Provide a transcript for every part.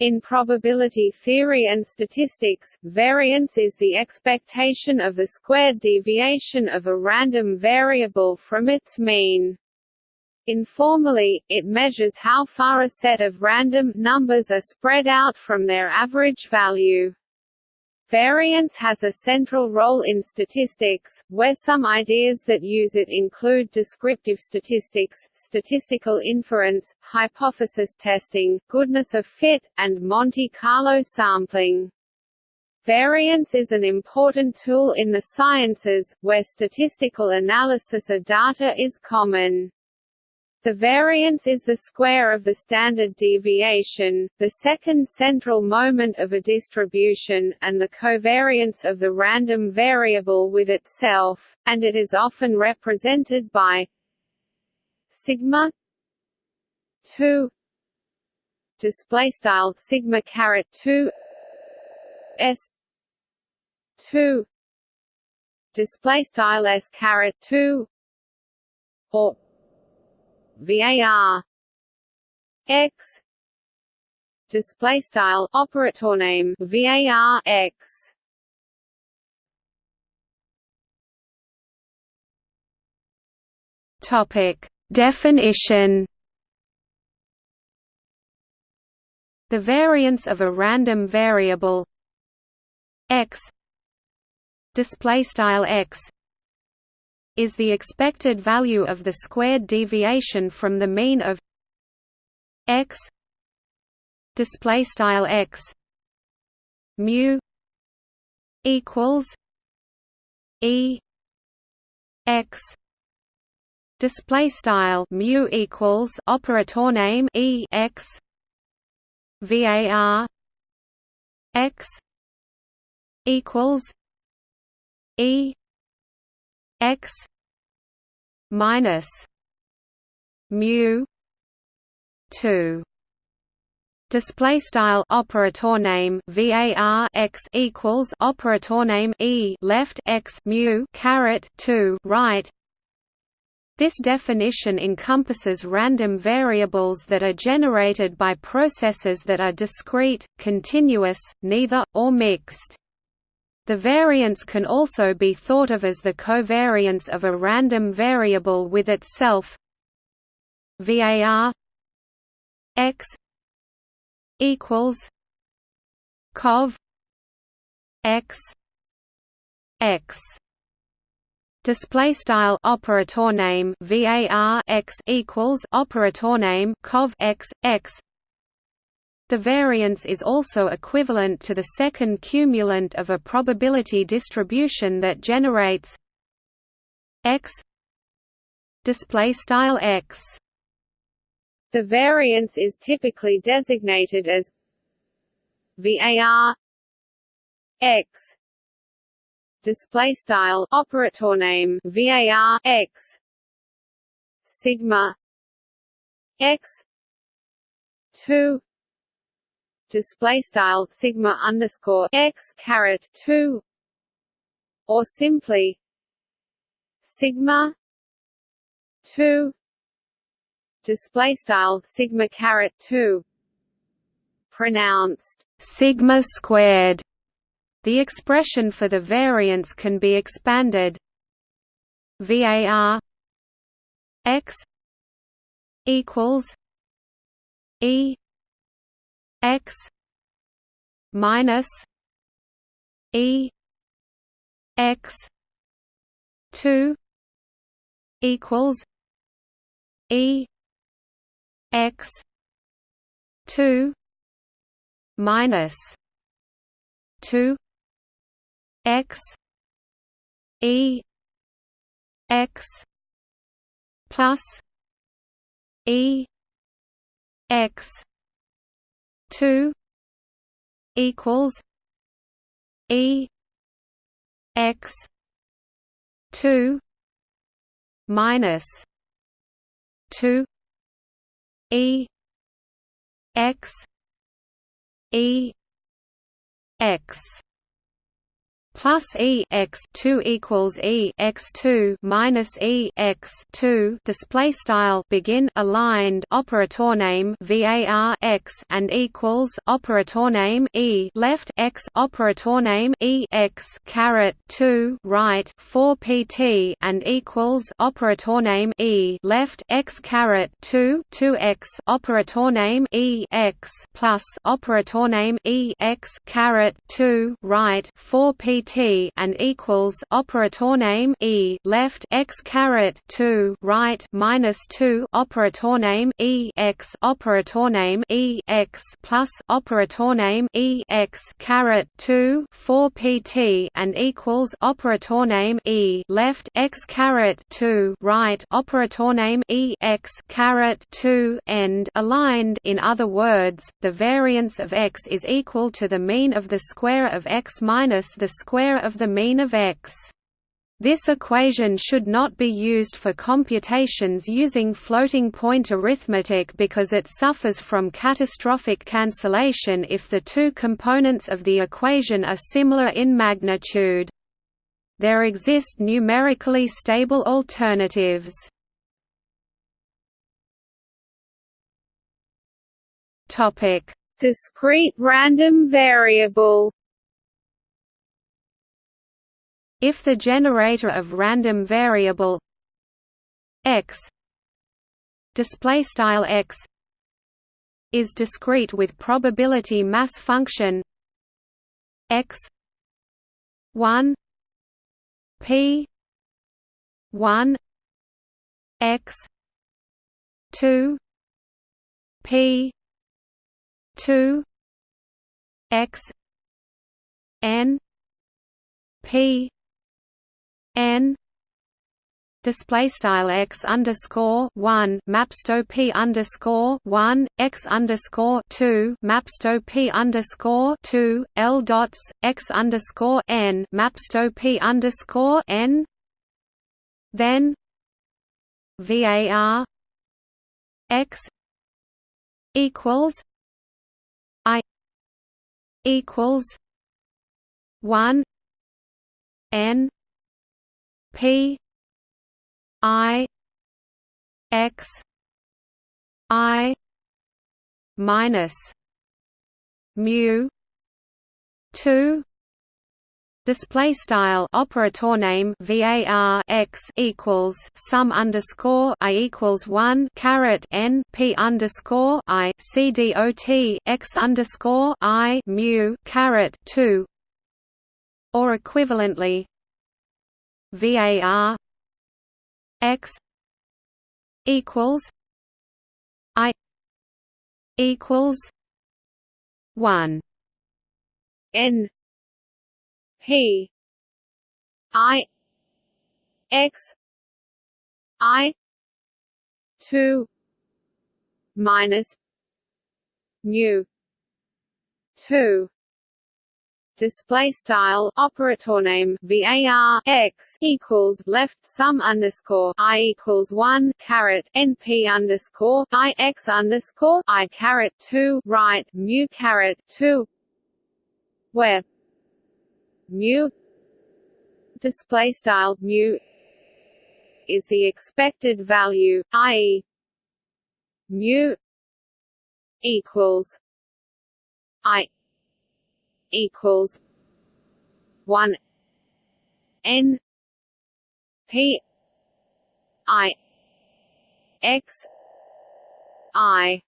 In probability theory and statistics, variance is the expectation of the squared deviation of a random variable from its mean. Informally, it measures how far a set of random numbers are spread out from their average value. Variance has a central role in statistics, where some ideas that use it include descriptive statistics, statistical inference, hypothesis testing, goodness of fit, and Monte Carlo sampling. Variance is an important tool in the sciences, where statistical analysis of data is common. The variance is the square of the standard deviation, the second central moment of a distribution, and the covariance of the random variable with itself, and it is often represented by sigma 2 display style sigma caret 2 s 2 display style s caret 2 or VAR X display style operator name VAR X. Topic. Definition the variance of a random variable x display style x is the expected value of the squared deviation from the mean of x display style x mu equals e x display style mu equals operator name e x var x equals e x minus mu 2 display style operator name var x equals operator name e. Left x mu caret 2 right. This definition encompasses random variables that are generated by processes that are discrete, continuous, neither, or mixed. The variance can also be thought of as the covariance of a random variable with itself. Var x equals cov x x. Display style operator name var x equals operator name cov x x the variance is also equivalent to the second cumulant of a probability distribution that generates x display style x. The variance is typically designated as var x display style operator name var x sigma x 2 display style sigma underscore x caret two or simply sigma two display style sigma caret two pronounced sigma squared. The expression for the variance can be expanded. Var x equals e x minus e x 2 equals e x 2 minus 2 x e x plus e x two equals E X two minus two E X E X plus e x 2 equals e x 2 minus e x 2 display style begin aligned operator name var x and equals operator name e left x operator name e x caret 2 right 4 pt and equals operator name e left x caret 2 2 x operator name e x plus operator name e x caret 2 right 4 pt T and equals operator name E left x caret two right minus two operator name E x operator name E x plus operator name E x caret two four PT and equals operator name E left x caret two right operator name E x caret two end aligned. In other words, the variance of x is equal to the mean of the square of x minus the square square of the mean of x. This equation should not be used for computations using floating-point arithmetic because it suffers from catastrophic cancellation if the two components of the equation are similar in magnitude. There exist numerically stable alternatives. Discrete random variable if the generator of random variable x display style x is discrete with probability mass function x 1 p 1 x 2 p 2 x n p n display style x underscore one mapsto p underscore one x underscore two mapsto p underscore two l dots x underscore n mapsto p underscore n. Then var x equals i equals one n P I X I minus mu two Display style operator name var x equals sum underscore i equals one caret n p underscore i c dot x underscore i mu caret two, or equivalently VAR X equals I equals one. N P I X I two minus mu two display style operator name var x equals left sum underscore i equals one caret np underscore i x underscore i caret two right mu caret two where mu display style mu is the expected value, i.e. mu equals i equals one N P I X I.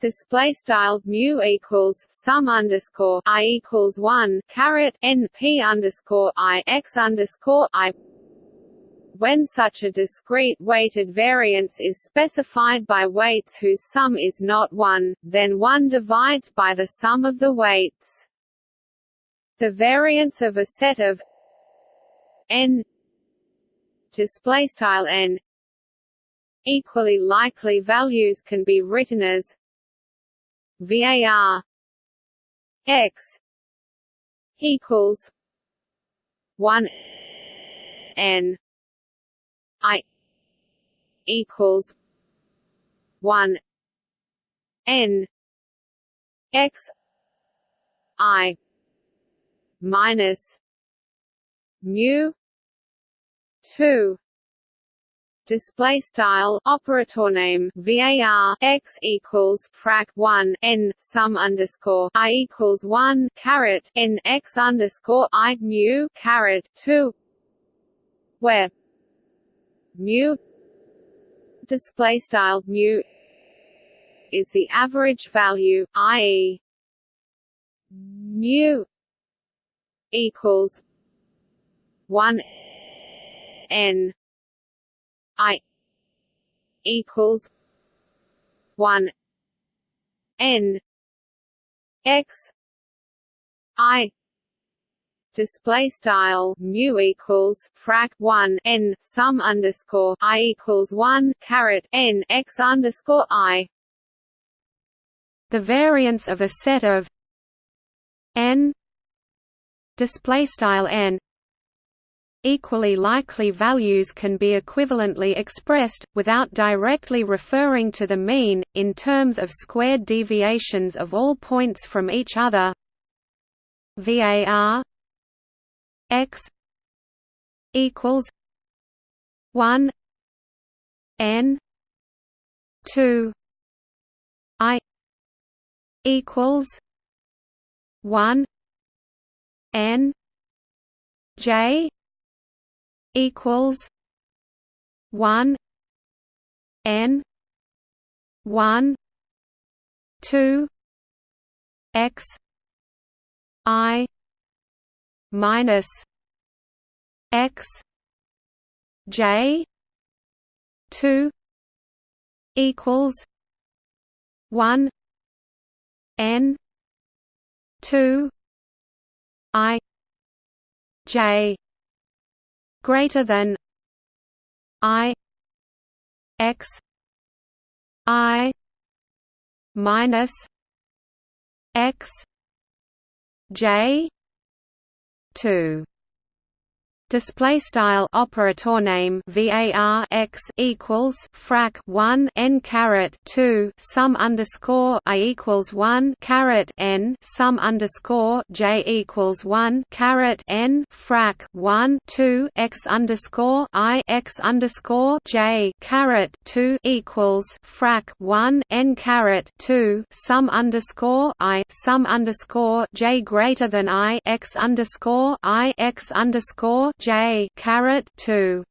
Display style mu equals sum underscore i equals one caret n p underscore i x underscore i when such a discrete weighted variance is specified by weights whose sum is not 1, then 1 divides by the sum of the weights. The variance of a set of n displaystyle n equally likely values can be written as var x equals 1 n I equals one N X I minus mu 2 display style operator name var x equals frac 1 n sum underscore i equals 1 caret n x underscore i mu caret 2 where mu display style mu is the average value i.e. mu equals 1 n i equals 1 n x i display style mu equals frac 1 n sum underscore i equals 1 caret n x underscore i. The variance of a set of n display style n equally likely values can be equivalently expressed, without directly referring to the mean, in terms of squared deviations of all points from each other. Var x equals 1 n 2 i equals 1 n j equals one N one two X I minus X J two equals one N two I J greater than i x i minus x j 2 display style operator name var x equals frac 1 n caret 2 sum underscore i equals 1 caret n sum underscore j equals 1 caret n frac 1 2 x underscore i x underscore j caret 2 equals frac 1 n caret 2 sum underscore i sum underscore j greater than i x underscore i x underscore J caret two.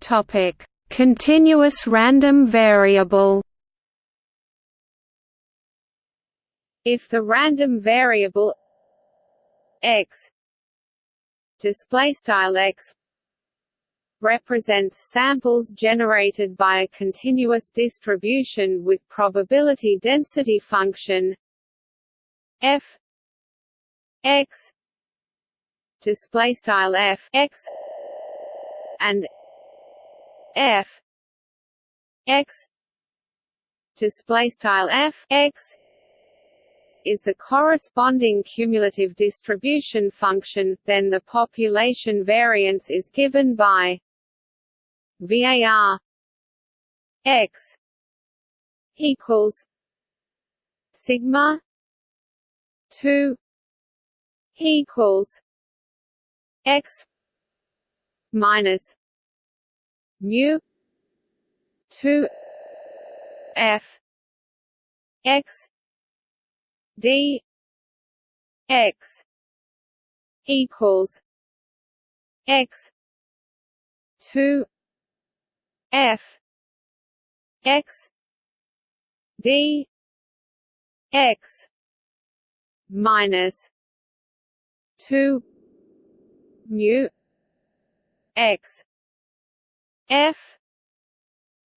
Topic. Continuous random variable. If the random variable x display style x represents samples generated by a continuous distribution with probability density function f x display style f x and f x display style f x is the corresponding cumulative distribution function, then the population variance is given by VAR x equals sigma 2 equals x minus mu 2 f x d x equals x 2 f x d x minus two mu x f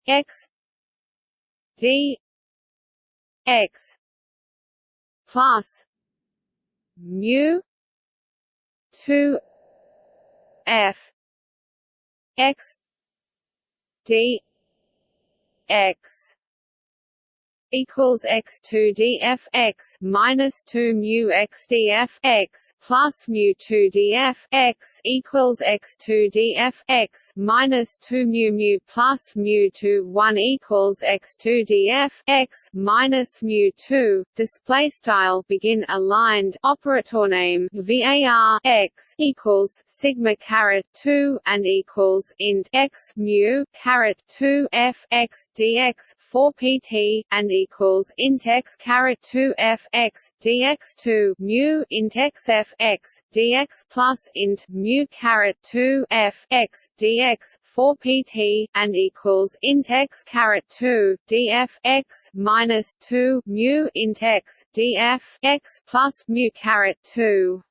x d x plus mu 2 f x d x equals x two df x minus two mu x df x plus mu two df x equals x two df x minus two mu mu plus mu two one equals x two df x minus mu two. Display style begin aligned operator name var x equals sigma caret two and equals int x mu caret two f x dx four pt and equals int x caret 2 f x dx 2 mu int x f x dx plus int mu caret 2 f x dx 4 pt and equals int x caret 2 df x minus 2 mu int x df x plus mu caret 2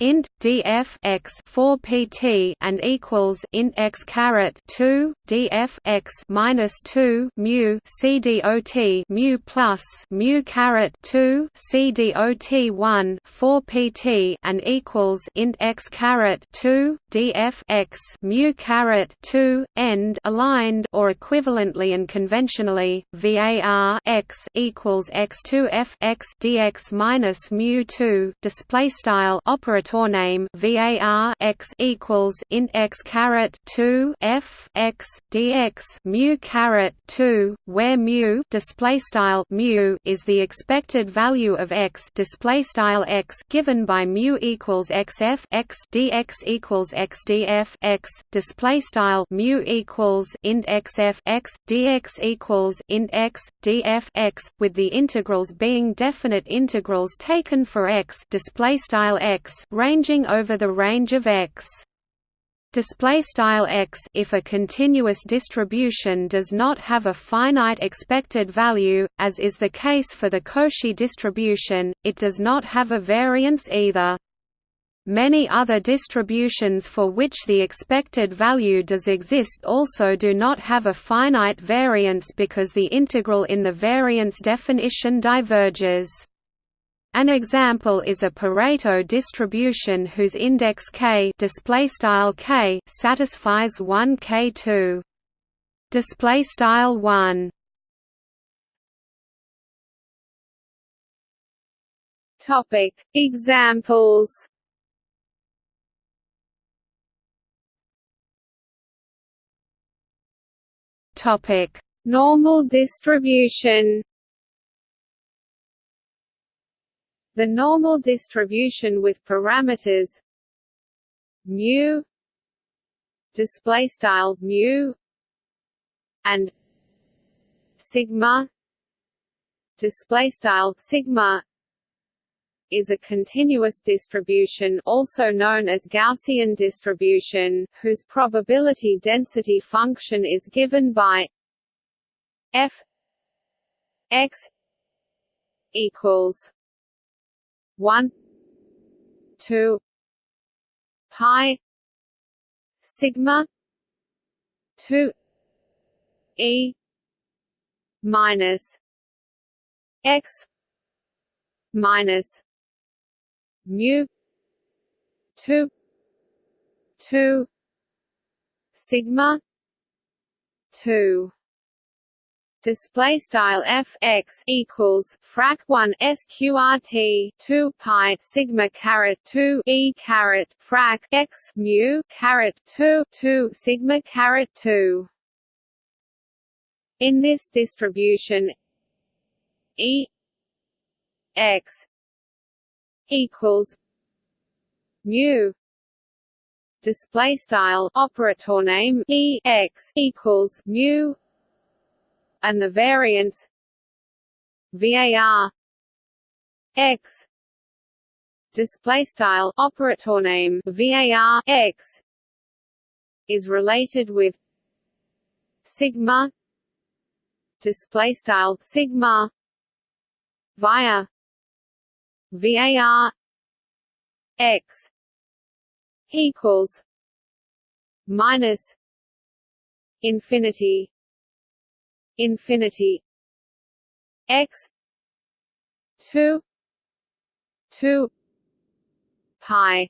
int df x 4 pt and equals int x caret 2 df x minus 2 mu c dot mu plus mu caret 2 c dot 1 4 pt and equals int x caret 2 df x mu caret 2 end aligned or equivalently and conventionally var x equals x2 f x dx minus mu 2 display style operator operator name var x equals int x caret 2 f x dx mu caret 2 where mu display style mu is the expected value of x display style x given by mu equals xf x dx equals x df x display style mu equals int xf x dx equals int x df x with the integrals being definite integrals taken for x display style x ranging over the range of x display style x if a continuous distribution does not have a finite expected value as is the case for the Cauchy distribution it does not have a variance either Many other distributions for which the expected value does exist also do not have a finite variance because the integral in the variance definition diverges. An example is a Pareto distribution whose index k display style k satisfies 1 k2 display style 1 topic. Examples. Topic. Normal distribution The normal distribution with parameters mu display style mu and sigma display style sigma is a continuous distribution also known as Gaussian distribution, whose probability density function is given by f x equals 1 2 pi. Sigma. 2 e. Minus. X. Minus. Mu. 2 2 sigma. 2 display style f x equals frac 1 sqrt 2 pi sigma caret 2 e caret frac x mu caret 2 2 sigma caret 2 in this distribution e x equals mu display style operator name e x equals mu and the variance var x display style operator name var x is related with sigma display style sigma via var x equals minus infinity infinity. X 2 2 pi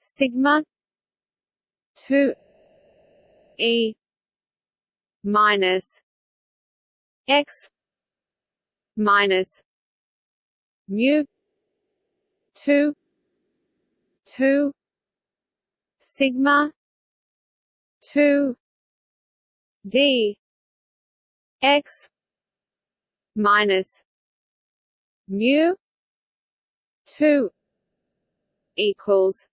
sigma 2 e minus x minus mu 2 2 sigma 2 d x minus mu 2 equals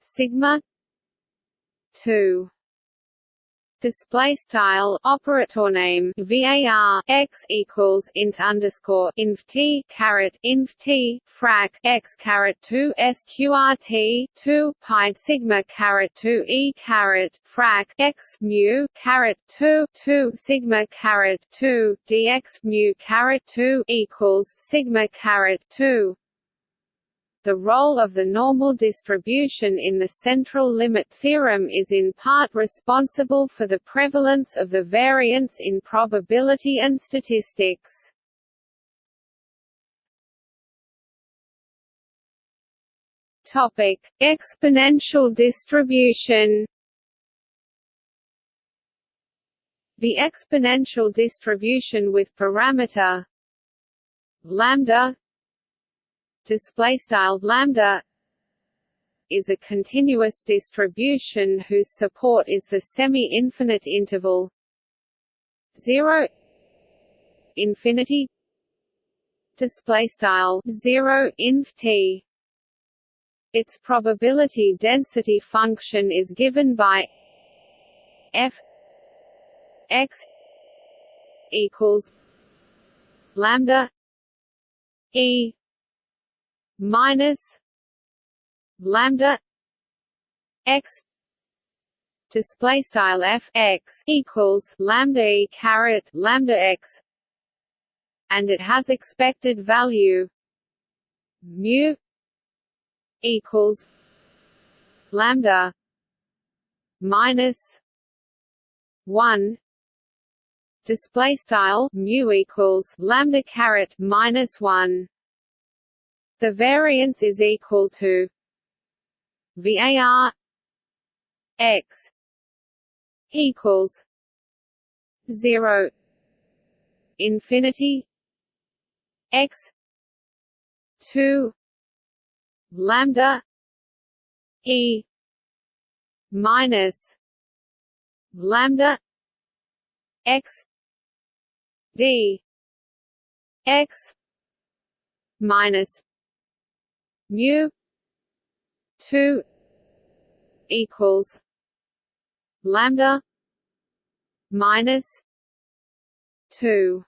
sigma 2 display style operator name var x equals int underscore inf t caret inf t frac x caret 2 sqrt 2 pi sigma caret 2 e caret frac x mu caret 2 2 sigma caret 2 dx mu caret 2 equals sigma caret 2 the role of the normal distribution in the central limit theorem is in part responsible for the prevalence of the variance in probability and statistics. Topic: Exponential distribution. The exponential distribution with parameter lambda display style lambda is a continuous distribution whose support is the semi-infinite interval 0 infinity display style 0 inf t. Its probability density function is given by f x equals lambda e minus lambda x display style f x equals lambda e caret lambda x and it has expected value mu equals lambda minus 1 display style mu equals lambda caret minus 1 the variance is equal to VAR X equals zero infinity X two lambda E minus lambda X D X minus mu 2 equals lambda minus 2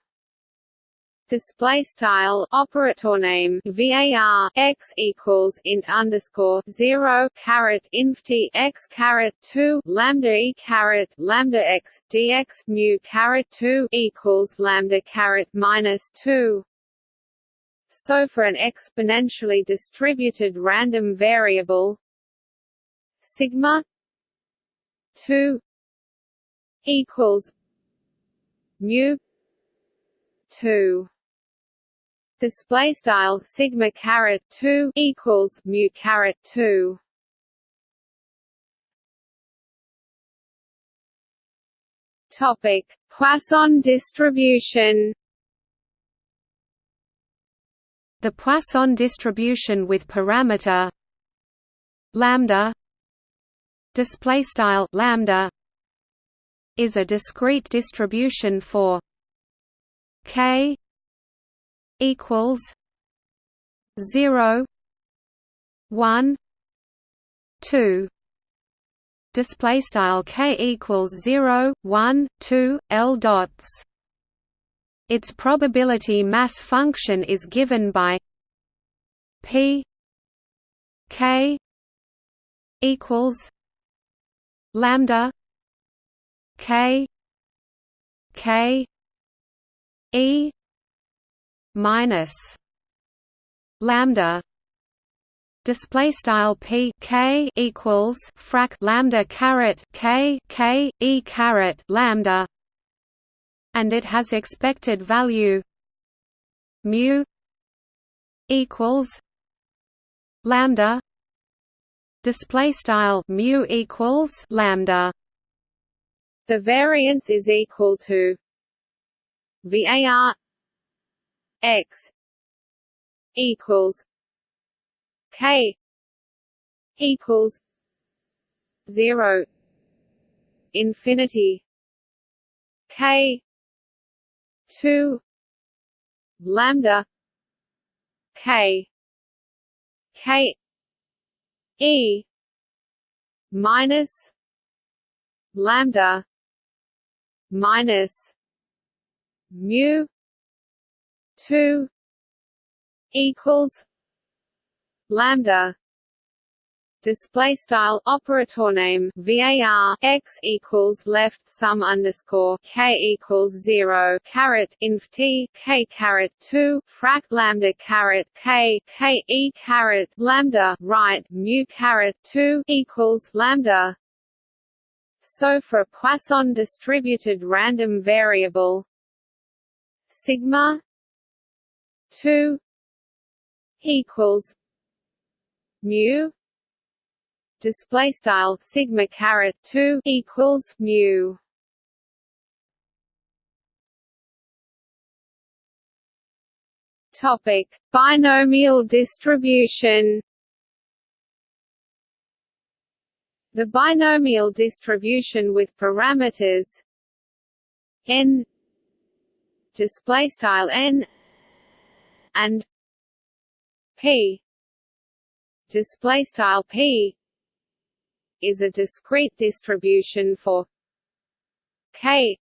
display style operator name var x equals int underscore zero caret inf t x caret two lambda e caret lambda x dx mu caret two equals lambda caret minus two so for an exponentially distributed random variable sigma 2 equals mu 2 display style sigma caret 2 equals mu caret 2 topic Poisson distribution the Poisson distribution with parameter lambda display style lambda is a discrete distribution for k equals 0 1 2 display style k equals 0 1 2 l dots its probability mass function is given by P K equals lambda K K E minus lambda display style p k equals frac lambda caret k k e caret lambda and it has expected value. Mu equals lambda. Display style mu equals lambda. The variance is equal to var x equals k equals 0 infinity k 2 lambda k k e minus lambda minus mu 2 equals lambda display style operator name var x equals left sum underscore k equals zero caret inf t k caret two frac lambda caret k k e caret lambda right mu caret two equals lambda. So for a Poisson distributed random variable sigma two equals mu display style sigma caret 2 equals mu. Topic binomial distribution. The binomial distribution with parameters n display style n and p display style p is a discrete distribution for k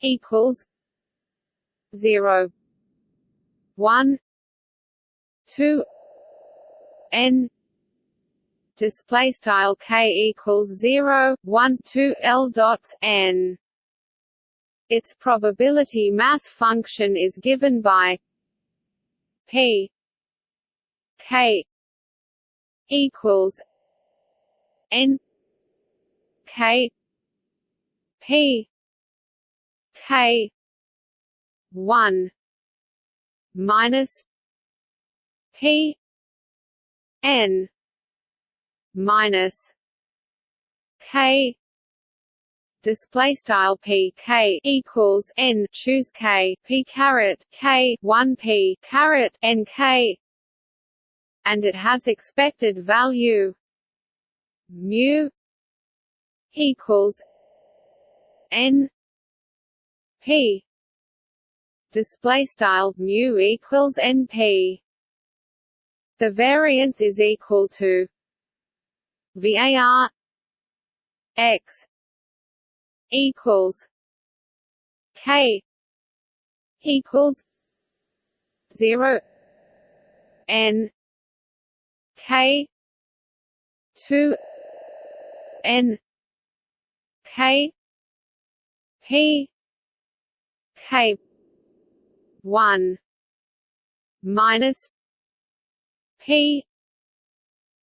equals 0 1 2 n display style k equals 0 1 2 l dots n. Its probability mass function is given by p k equals N K P K one minus P N minus K display style p k equals n. Choose k. P caret k 1 p caret n k. And it has expected value mu equals n p. Display style mu equals np the variance is equal to var x equals k equals 0 n k 2 N K P K one minus P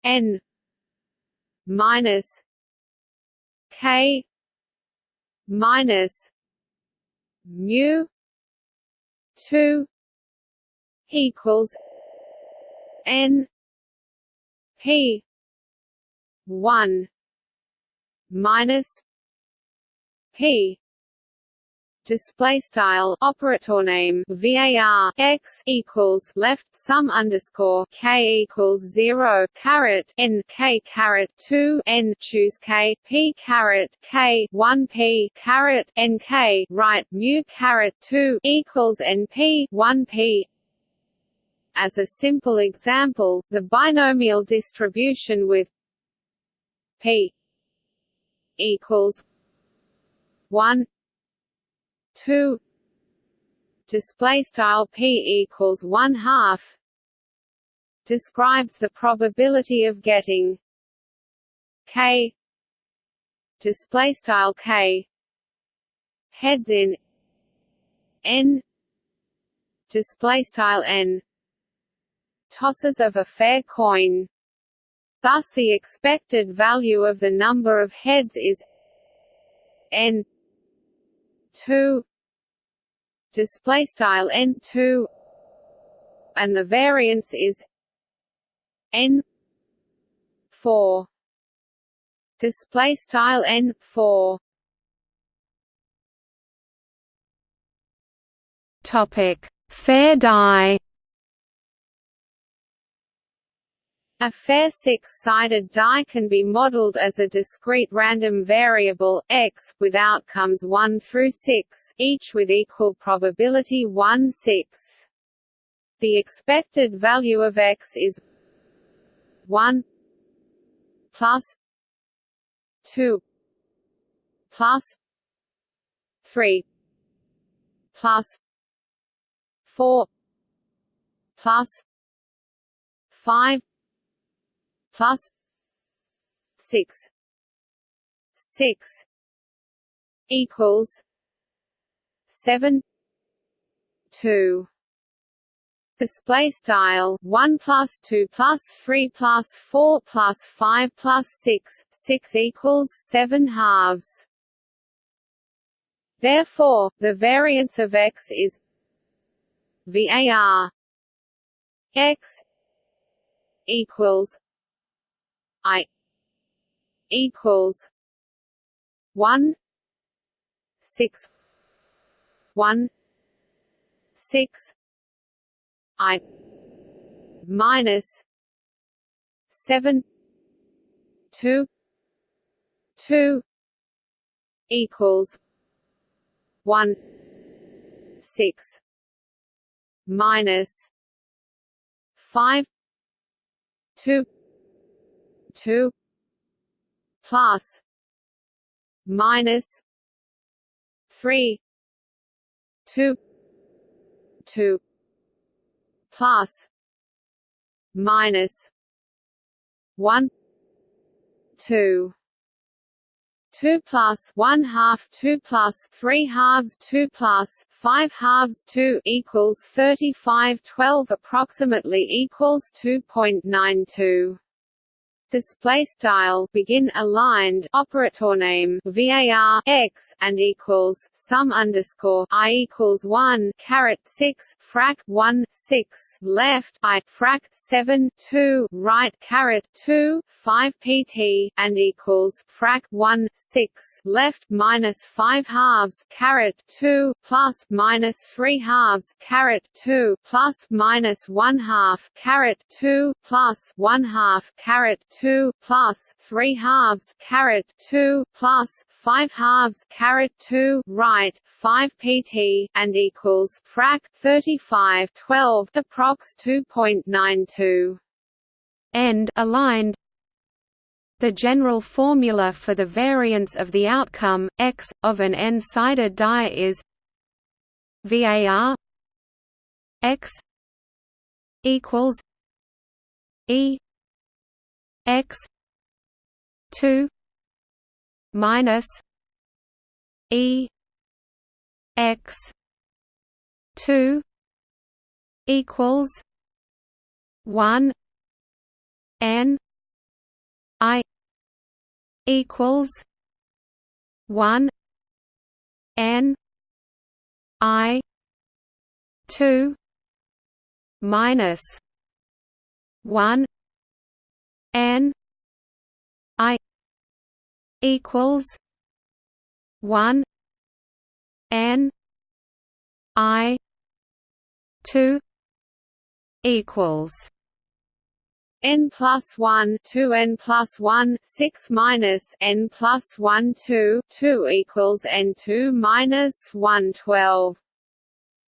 N minus K minus mu two equals N P one minus p display style operator name var x equals left sum underscore k equals zero caret n k caret two n choose k p caret k one p caret n k right mu caret two equals n p one p. As a simple example, the binomial distribution with p equals one two. Display style p equals one half describes the probability of getting k. Display style k. Heads in. N. Display style n. Tosses of a fair coin Thus the expected value of the number of heads is n 2 display style n 2 and the variance is n 4 display style n 4 topic Fair die A fair six-sided die can be modeled as a discrete random variable, x, with outcomes 1 through 6, each with equal probability 1 6 The expected value of x is 1 plus 2 plus 3 plus 4 plus 5 plus six. Six. Equals. Seven. Two. Display style. One plus two plus three plus four plus five plus six. Six equals seven halves. Therefore, the variance of x is VAR x equals I equals one six one six I minus seven two two equals one six minus five two two plus minus three two two plus minus one two two plus one half two plus three halves two plus five halves two equals thirty five twelve approximately equals two point nine two display style begin aligned operator name var x and equals sum underscore i equals one caret six frac one six left i frac seven two right caret two five pt and equals frac one six left minus five halves caret two plus minus three halves caret two plus minus one half caret two plus one half caret two plus 3 halves caret 2 plus 5 halves caret 2 right 5 pt and equals frac 35 12 approx 2.92 end aligned. The general formula for the variance of the outcome x of an n-sided die is VAR x equals E x 2 minus e x 2 equals 1 n i equals 1 n i 2 minus 1 n i equals 1 n i 2 equals n plus 1 2 n plus 1 6 minus n plus 1 2 2 equals n 2 minus 1 12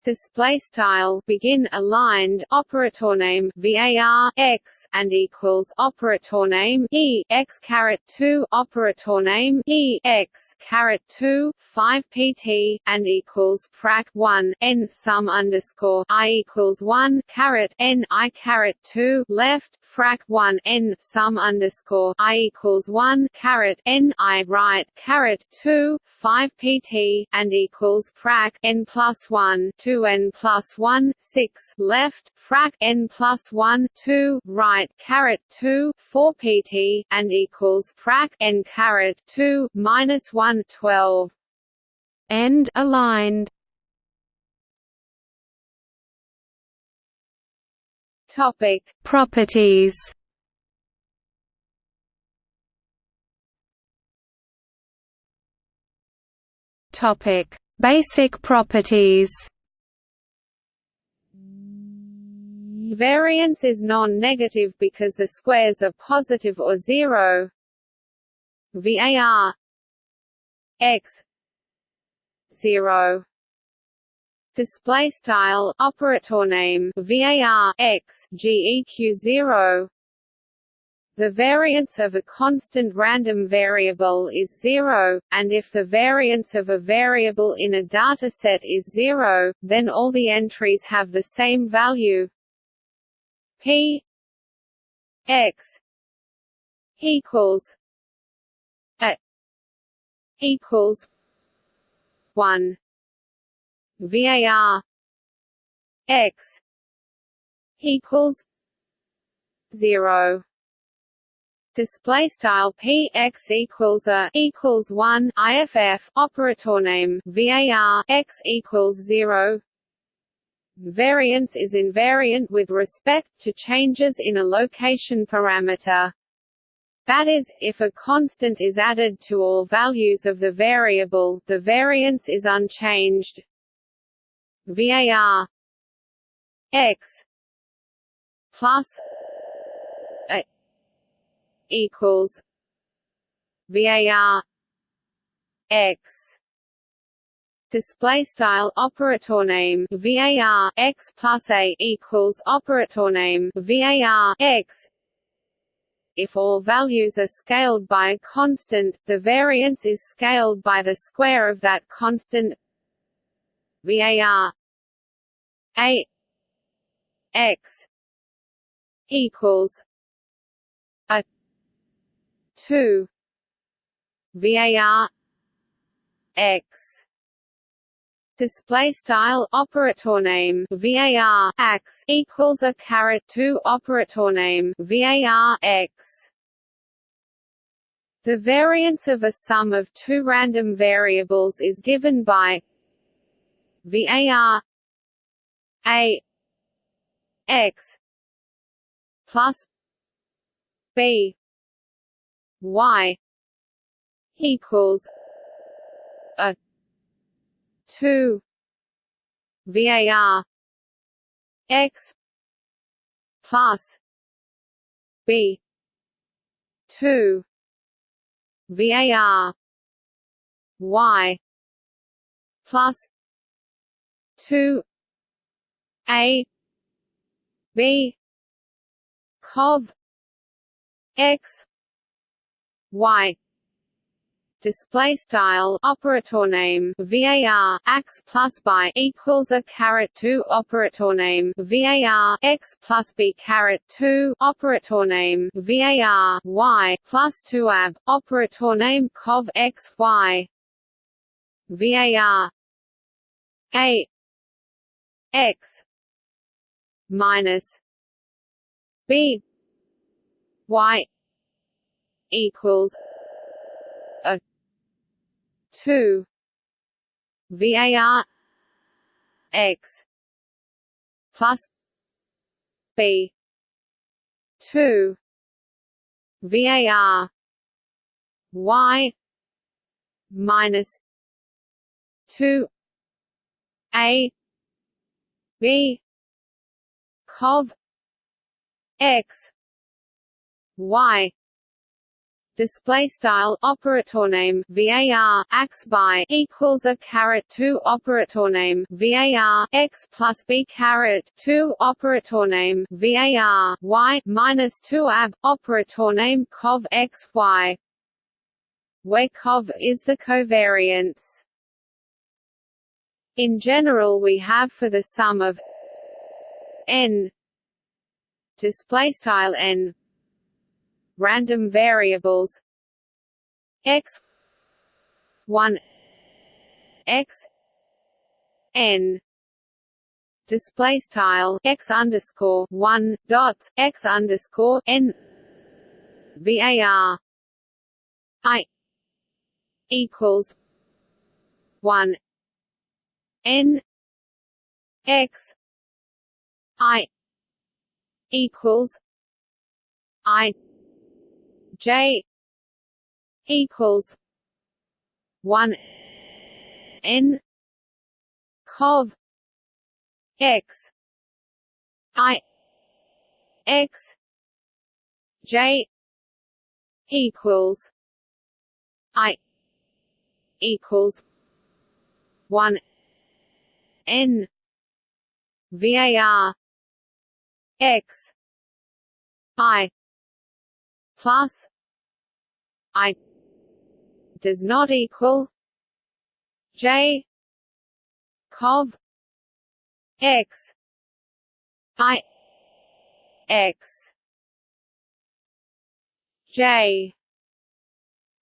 display style begin aligned operator name var x and equals operator name e x caret 2 operator name e x caret 2 5 pt and equals frac 1 n sum underscore i equals 1 caret n i caret 2 left frac 1 n sum underscore i equals 1 caret n i right caret 2 5 pt and equals frac n plus 1 2 n plus 1 6 left frac n plus 1 2 right caret 2 4 pt and equals frac n caret 2 minus 1 12 end aligned. Topic. Properties. Topic: Basic properties. Variance is non-negative because the squares are positive or zero. VAR x 0 display style operator name var x geq 0 the variance of a constant random variable is zero, and if the variance of a variable in a dataset is zero, then all the entries have the same value p x equals a equals one VAR x equals zero. Display style p x equals a equals 1 iff operator name var x equals 0 variance is invariant with respect to changes in a location parameter that is, if a constant is added to all values of the variable, the variance is unchanged. VAR x plus a equals VAR x display style operator name var x plus a equals operator name var x. If all values are scaled by a constant the variance is scaled by the square of that constant var a x equals a 2 var x display style operator name var x equals a caret 2 operator name var x. The variance of a sum of two random variables is given by var a x plus b y equals a 2 var x plus b 2 var y plus 2 a b cov x y display style operator name var x plus by equals a caret 2 operator name var x plus b caret 2 operator name var y plus 2 ab operator name cov x y. Var a. X. Minus b y equals a 2 var x plus b 2 var y minus 2 a b cov x y display style operator name var x by equals a caret 2 operator name var x plus b caret 2 operator name var y minus 2 ab operator name cov x y where cov is the covariance. In general we have for the sum of n display style n random variables. X. 1 x. N. Display style. X underscore 1 dots x underscore n. Var i. Equals 1 n. X. I. Equals i j equals 1 n cov x i x j equals i equals 1 n var x i plus i. Does not equal. J. Cov. X. I. X. J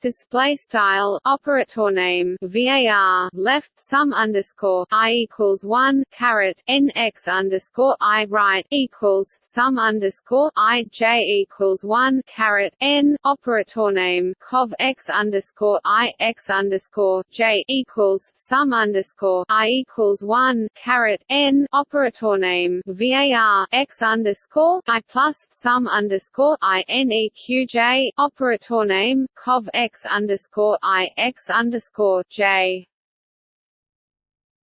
display style operator name var left sum underscore i equals one caret n x underscore i right equals sum underscore i j equals one caret n operator name cov x underscore i x underscore j equals sum underscore i equals one caret n operator name var x underscore i plus sum underscore i n e q j operator name cov x x underscore I x underscore J.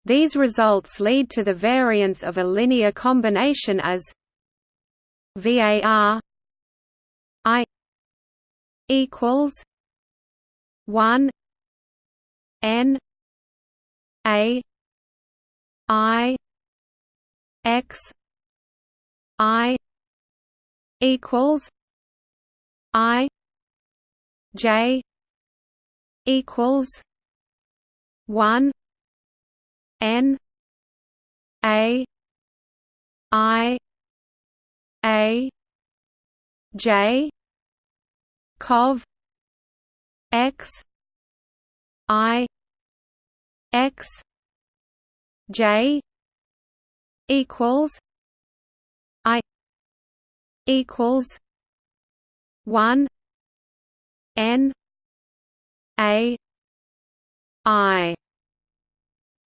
These results lead to the variance of a linear combination as VAR I equals one N A I X I equals I J equals one N A I A J Cov X I X J equals I equals one N a I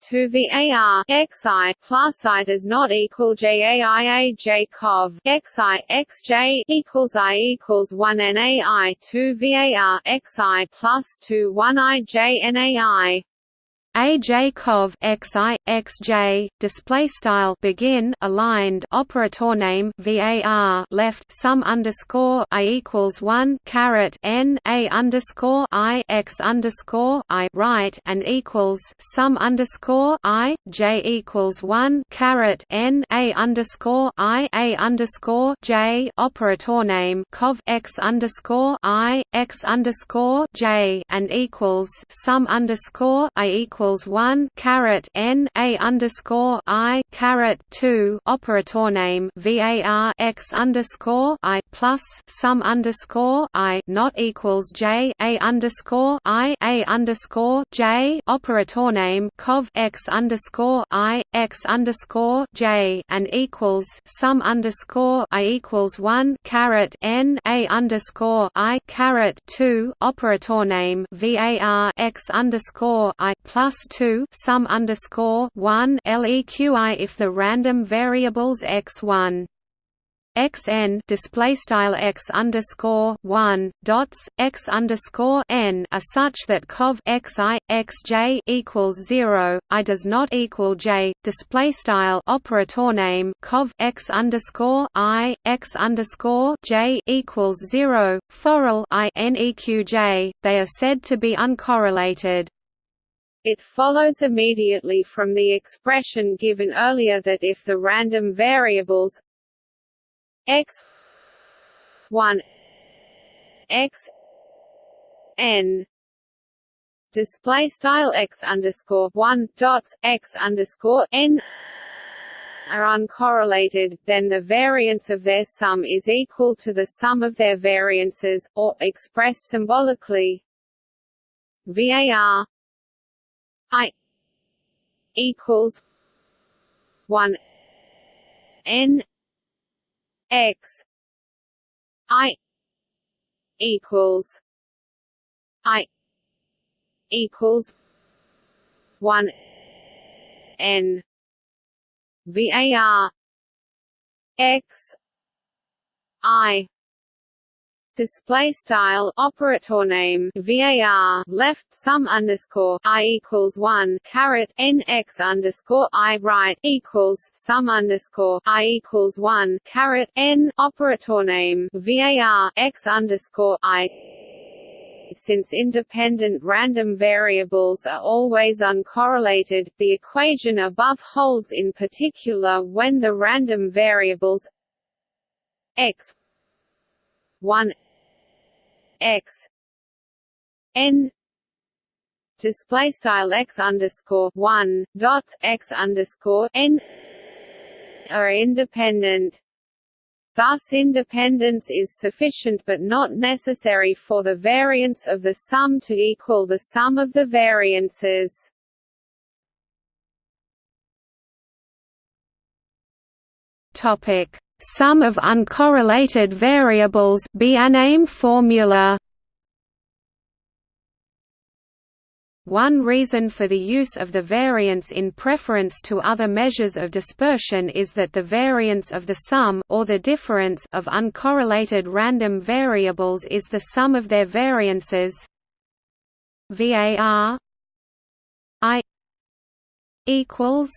to var xi plus i does not equal jai j cov. Xi xj equals i equals one nai two var xi plus two one i j nai AJ Cov XI XJ display style begin aligned operator name VAR left sum underscore I equals one caret N A underscore I X underscore I right and equals sum underscore I J equals one caret N A underscore I A underscore J operator name Cov X underscore I X underscore J and equals sum underscore I equals equals one caret n a underscore i caret two operator name var x underscore i plus sum underscore i not equals j a underscore i a underscore j operator name cov x underscore i x underscore j and equals sum underscore i equals one caret n a underscore i caret two operator name var x underscore i plus plus two sum underscore one leqi if the random variables x one xn display style x underscore one dots x underscore n are such that cov xi xj equals zero. I does not equal j. Display style operator name cov x underscore i x underscore j equals zero. Forall i neqj. They are said to be uncorrelated. It follows immediately from the expression given earlier that if the random variables x 1 x n display style x underscore one dots x underscore n are uncorrelated, then the variance of their sum is equal to the sum of their variances, or, expressed symbolically, VAR I equals one N X I equals I equals one N VAR X I display style operator name var left sum underscore i equals one caret n x underscore i right equals sum underscore i equals one caret n operator name var x underscore i. Since independent random variables are always uncorrelated, the equation above holds in particular when the random variables x 1 x n display style x underscore one dot x underscore n are independent. Thus independence is sufficient but not necessary for the variance of the sum to equal the sum of the variances. Topic: Sum of uncorrelated variables Bienaymé formula. One reason for the use of the variance in preference to other measures of dispersion is that the variance of the sum or the difference of uncorrelated random variables is the sum of their variances. VAR I equals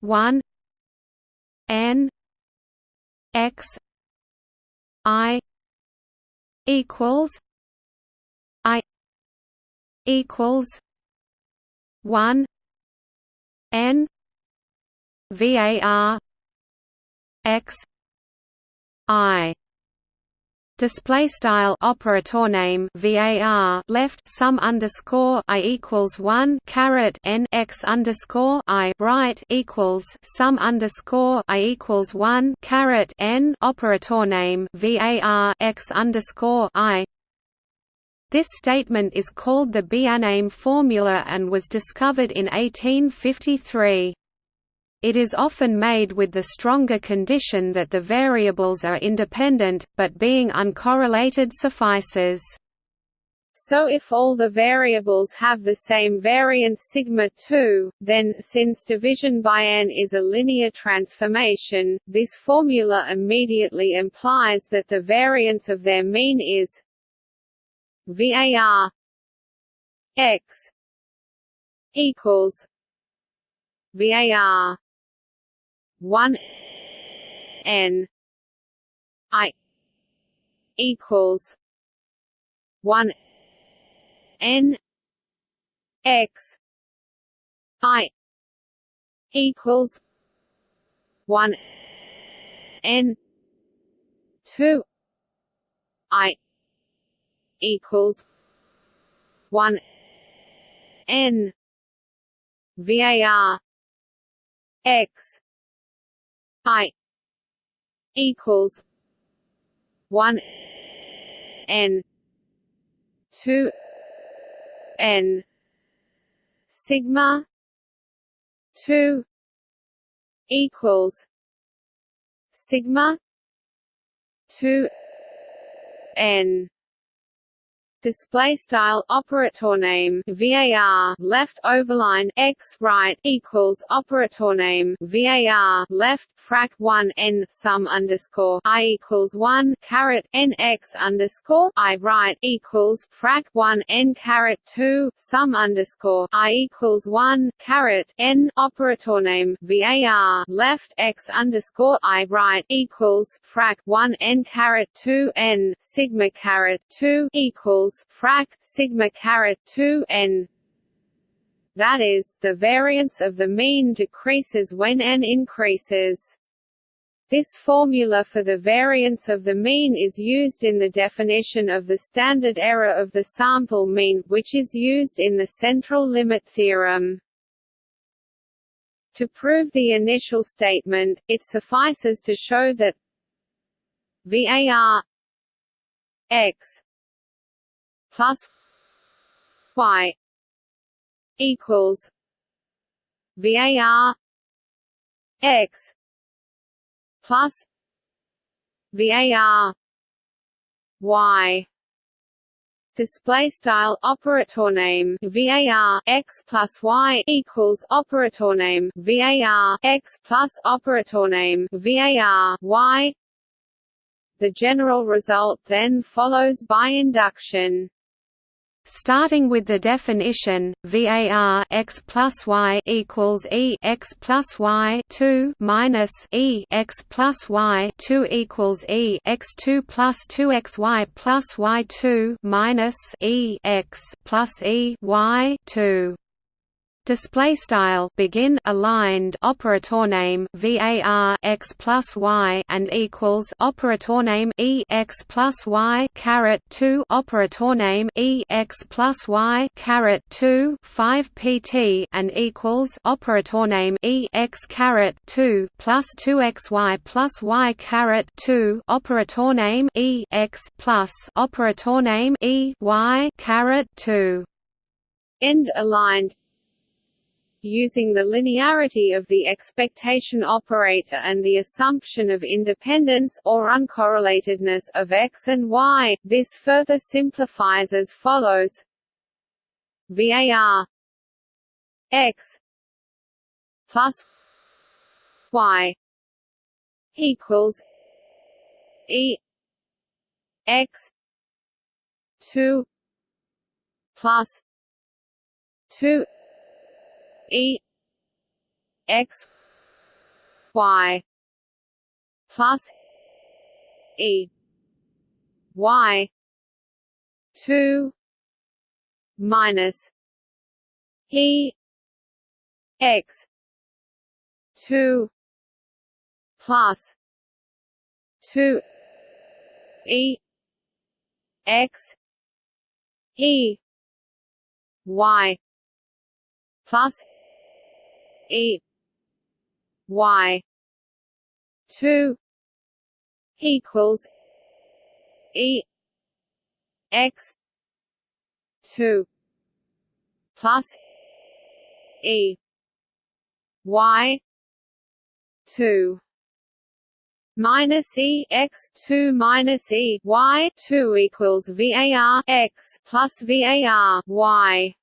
1 n x i equals i equals 1 n var x i display style operator name var left sum underscore i equals one caret n x underscore i right equals sum underscore i equals one caret n operator name var x underscore i this statement is called the Bienaymé formula and was discovered in 1853. It is often made with the stronger condition that the variables are independent, but being uncorrelated suffices. So if all the variables have the same variance sigma 2, then, since division by n is a linear transformation, this formula immediately implies that the variance of their mean is var x equals var 1 n i equals 1 n x i equals 1 n 2 i equals 1 n var x I equals one N two N sigma two equals sigma two N display style operator name var left overline x right equals operator name var left frac 1 n sum underscore i equals 1 caret n x underscore i right equals frac 1 n caret 2 sum underscore i equals 1 caret n operator name var left x underscore i right equals frac 1 n caret 2 n sigma caret 2 equals equals frac sigma caret 2 n that is, the variance of the mean decreases when n increases. This formula for the variance of the mean is used in the definition of the standard error of the sample mean, which is used in the central limit theorem. To prove the initial statement, it suffices to show that var x plus y equals var x plus var y display style operator name var x plus y equals operator name var x plus operator name var y The general result then follows by induction. Starting with the definition, VAR x plus y equals E x plus y two minus E x plus y two equals E x two plus two x y plus y two minus E x plus E y two display style begin aligned operator name var x plus y and equals operator name e x plus y caret 2 operator name e x plus y caret 2 5 pt and equals operator name e x caret 2 plus 2 xy plus y caret 2 operator name e x plus operator name e y caret 2 end aligned using the linearity of the expectation operator and the assumption of independence or uncorrelatedness of x and y, this further simplifies as follows. VAR x plus y equals E x two plus two E X Y plus E Y two minus E X two plus two E X E Y plus E Y two equals E X two plus E Y two minus E x two minus E Y two equals VAR x plus VAR Y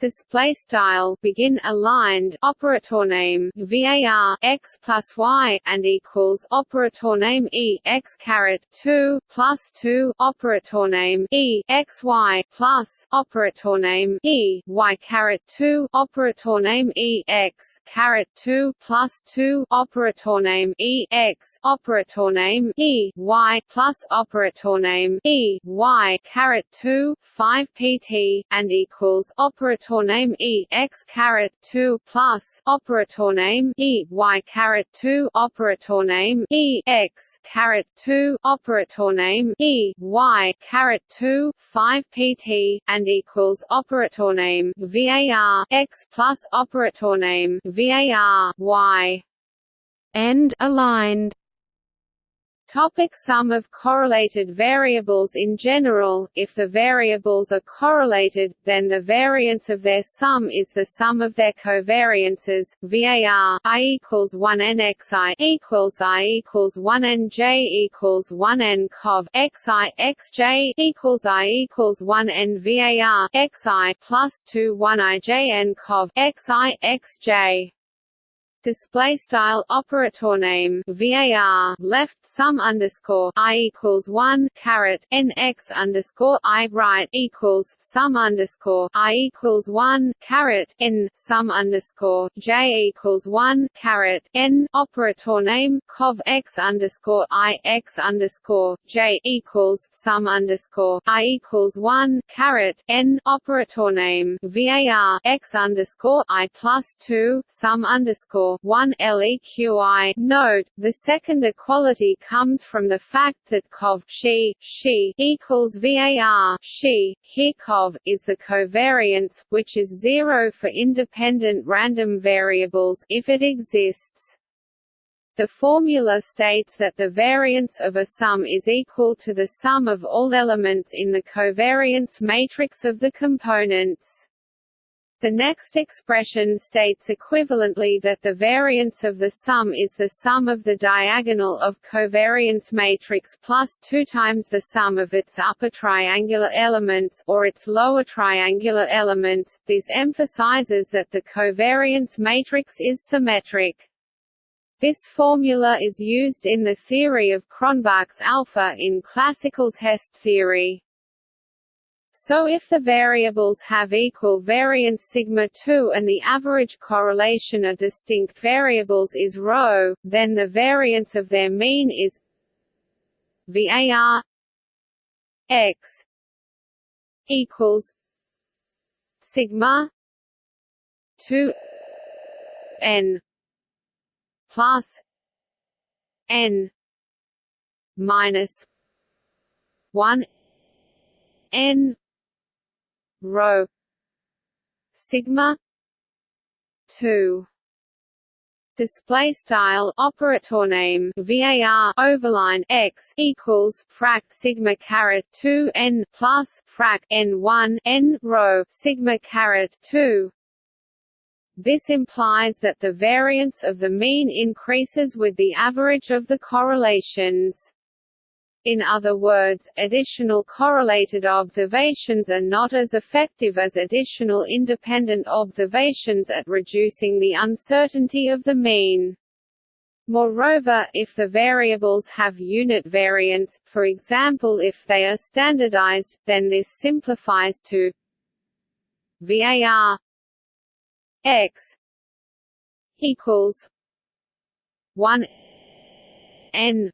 display style begin aligned operator name var x plus y and equals operator name e x caret 2 plus 2 operator name e x y plus operator name e y caret 2 operator name e x caret 2 plus 2 operator name e x operator name e y plus operator name e y caret 2 5 pt and equals operator operator name e x caret 2 plus operator name e y caret 2 operator name e x caret 2 operator name e y caret 2 5 pt and equals operator name var x plus operator name var y. End aligned Topic sum of correlated variables In general, if the variables are correlated, then the variance of their sum is the sum of their covariances. VAR I equals 1 n xi equals i equals 1 n j equals 1 n cov xi xj equals i equals 1 n VAR xi plus 2 1 i j n cov xi xj display style operator name var left sum underscore i equals one caret n x underscore i right equals sum underscore i equals one caret n sum underscore j equals one caret n operator name cov x underscore i x underscore j equals sum underscore i equals one caret n operator name var x underscore i plus two sum underscore 1 LEQI. Note, the second equality comes from the fact that COV she, she equals VAR she, is the covariance, which is zero for independent random variables if it exists. The formula states that the variance of a sum is equal to the sum of all elements in the covariance matrix of the components. The next expression states equivalently that the variance of the sum is the sum of the diagonal of covariance matrix plus 2 times the sum of its upper triangular elements or its lower triangular elements. This emphasizes that the covariance matrix is symmetric. This formula is used in the theory of Cronbach's alpha in classical test theory. So if the variables have equal variance sigma 2 and the average correlation of distinct variables is ρ, then the variance of their mean is var x equals sigma 2 n plus n minus 1 n rho sigma 2 display style operator name var overline x equals frac sigma caret 2 n plus frac n 1 n rho sigma caret 2 this implies that the variance of the mean increases with the average of the correlations. In other words, additional correlated observations are not as effective as additional independent observations at reducing the uncertainty of the mean. Moreover, if the variables have unit variance, for example if they are standardized, then this simplifies to VAR x equals one n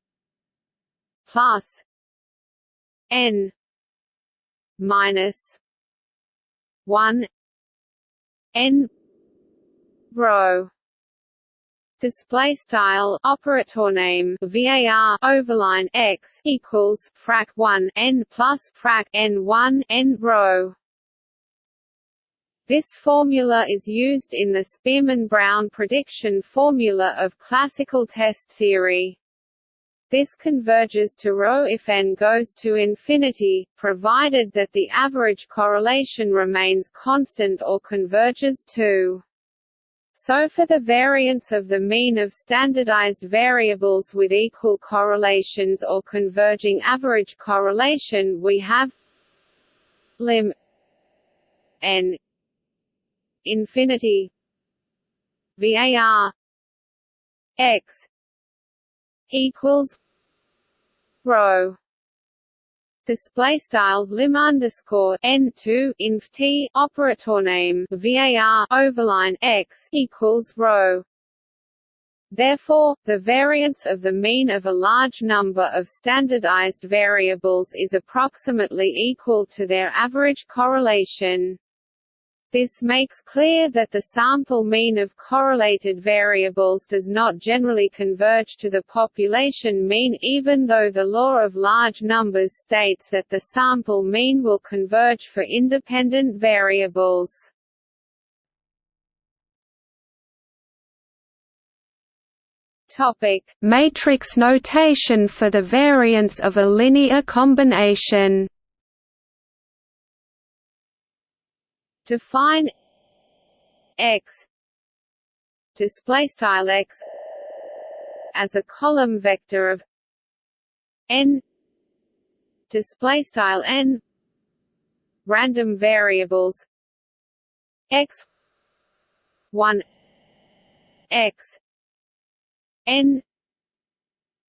plus n minus one n rho display style operator name var overline x equals frac 1 n plus frac n 1 n rho this formula is used in the Spearman–Brown prediction formula of classical test theory. This converges to ρ if n goes to infinity, provided that the average correlation remains constant or converges to. So for the variance of the mean of standardized variables with equal correlations or converging average correlation we have lim n infinity var x equals rho display style lim underscore n two inf t operator name var overline x equals rho. Therefore, the variance of the mean of a large number of standardized variables is approximately equal to their average correlation. This makes clear that the sample mean of correlated variables does not generally converge to the population mean even though the law of large numbers states that the sample mean will converge for independent variables. Topic: Matrix notation for the variance of a linear combination. Define x display style x as a column vector of n display style n random variables x 1 x n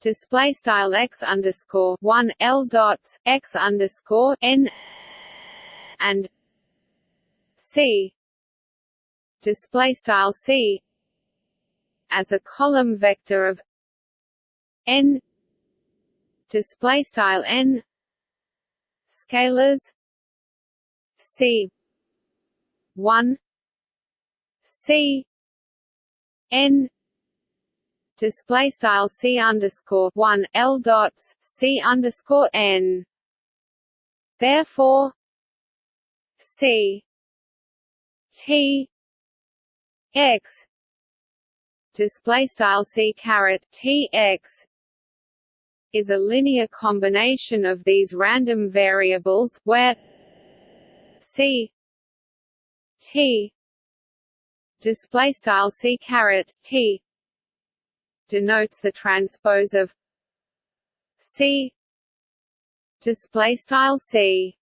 display style x underscore 1 l dots x underscore n and C. Display style C. As a column vector of n. Display style n. Scalars C. 1 C. n. Display style C underscore 1 L dots C underscore n. Therefore C T x. Display style c caret t x is a linear combination of these random variables where c t display style c caret t denotes the transpose of c display style c.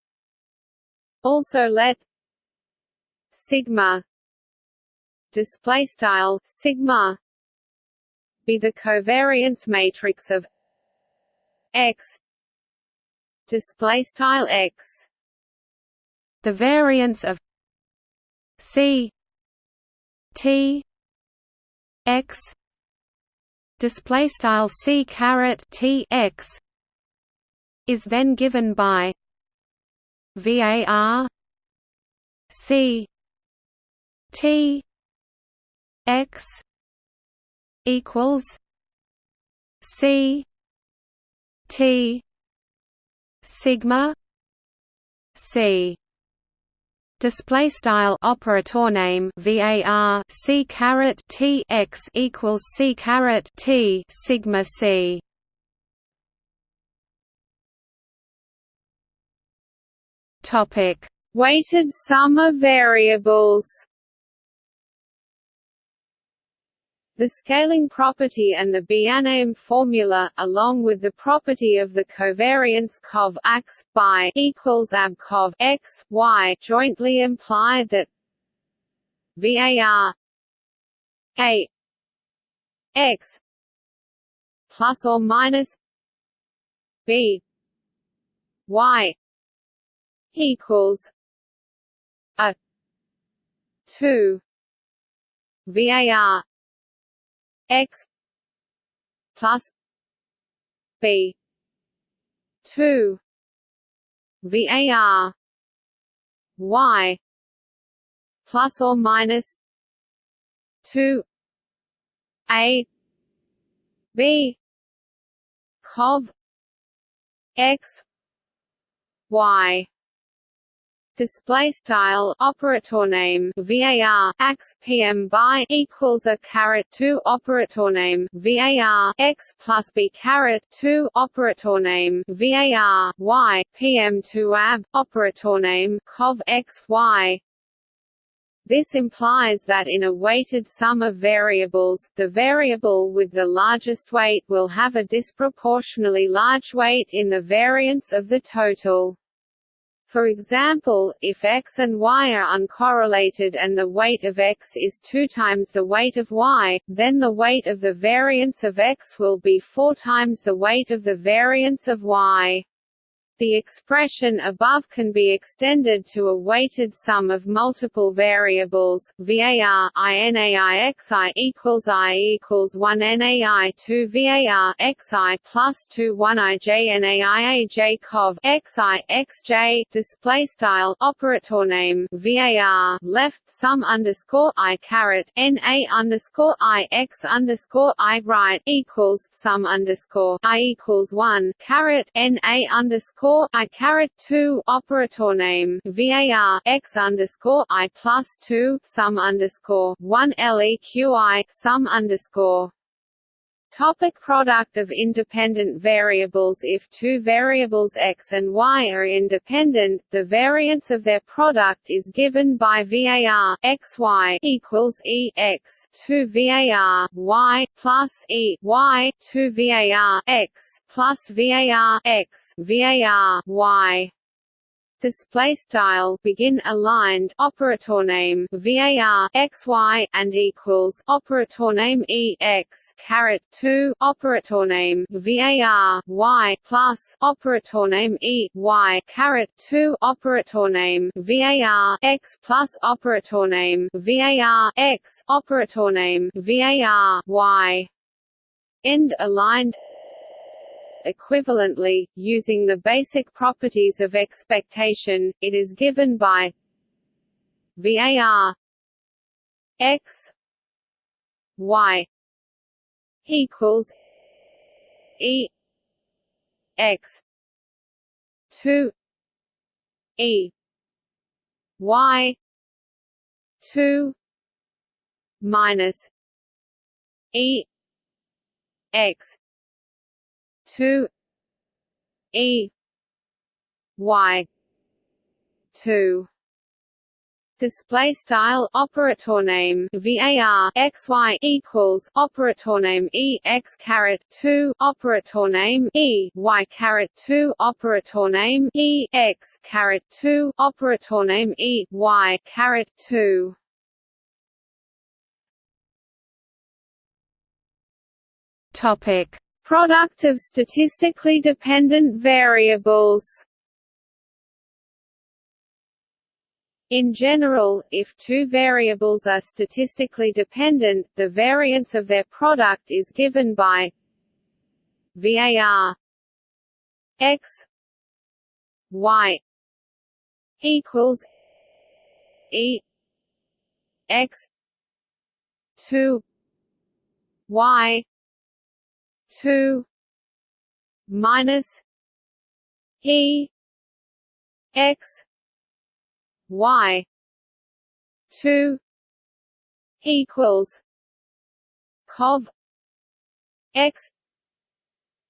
Also let sigma. Display style sigma. Be the covariance matrix of X. Display style X. The variance of C T X. Display style C caret T X is then given by VAR C T X equals C T sigma C. Display style operator name var c caret t x equals c caret t sigma c. Topic. Weighted sum of variables The scaling property and the Bienaymé formula, along with the property of the covariance cov x by equals ab cov x y, jointly imply that var a x plus or minus b y equals a 2 var x plus b 2 var y plus or minus 2 a b cov x y display style operator name var x pm by equals a caret 2 operator name var x plus b caret 2 operator name var y pm 2 ab operator name cov x y this implies that in a weighted sum of variables, the variable with the largest weight will have a disproportionately large weight in the variance of the total. For example, if x and y are uncorrelated and the weight of x is 2 times the weight of y, then the weight of the variance of x will be 4 times the weight of the variance of y. The expression above can be extended to a weighted sum of multiple variables. VAR INAIXI equals I equals one NAI two VAR XI plus two one IJNAIAJ cov XI XJ display style operator name VAR left sum underscore I caret NA underscore I X underscore I right equals sum underscore I equals one caret NA underscore underscore I caret two operator name VAR x underscore I plus two sum underscore one LEQI sum underscore Topic product of independent variables. If two variables x and y are independent, the variance of their product is given by VAR. Xy equals E. X 2 VAR. Y plus E. Y 2 VAR. X plus VAR. X VAR. Y display style begin aligned operator name var xy and equals operator name e x caret 2 operator name var y plus operator name e y caret 2 operator name var x plus operator name var x operator name var y. End aligned Equivalently, using the basic properties of expectation, it is given by VAR x y equals e x 2 e y 2 minus e x two E Y two. Display style operator name var xy equals operator name e x caret 2 operator name e y caret 2 operator name e x caret 2 operator name e y caret 2 Topic: Product of statistically dependent variables. In general, if two variables are statistically dependent, the variance of their product is given by VAR x y equals e x 2 y 2 minus e x y 2 equals cov x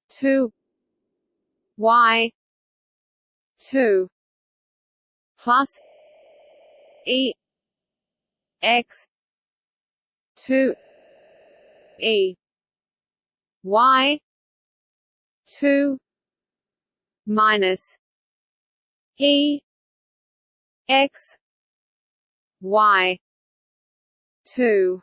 2 y 2 plus e x 2 e y 2 minus e x y 2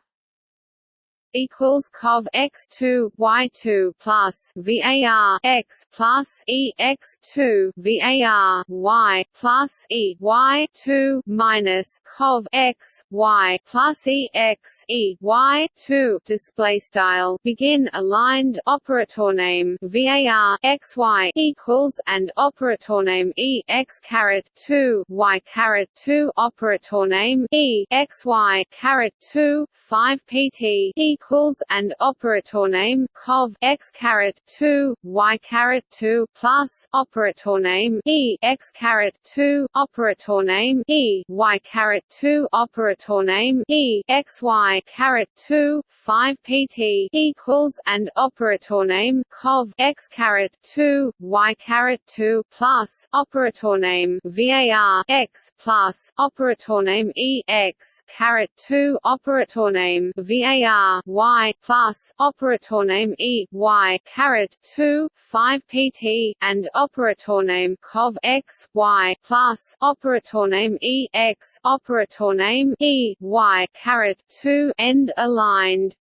equals cov x2 y2 plus var x plus e x2 var y plus e y2 minus cov x y plus e x e y2 display style begin aligned operator name var x y equals and operator name e x caret 2 y caret 2 operator name e x y caret 2 5 pt equals and operator name cov x caret 2 y caret 2 plus operator name e x caret 2 operator name e y caret 2 operator name e x y caret 2 5 pt equals and operator name cov x caret 2 y caret 2 plus operator name var x plus operator name e x caret 2 operator name var y plus operator name e y caret 2 5 pt and operator name cov x y plus operator name e x operator name e y caret 2 end aligned.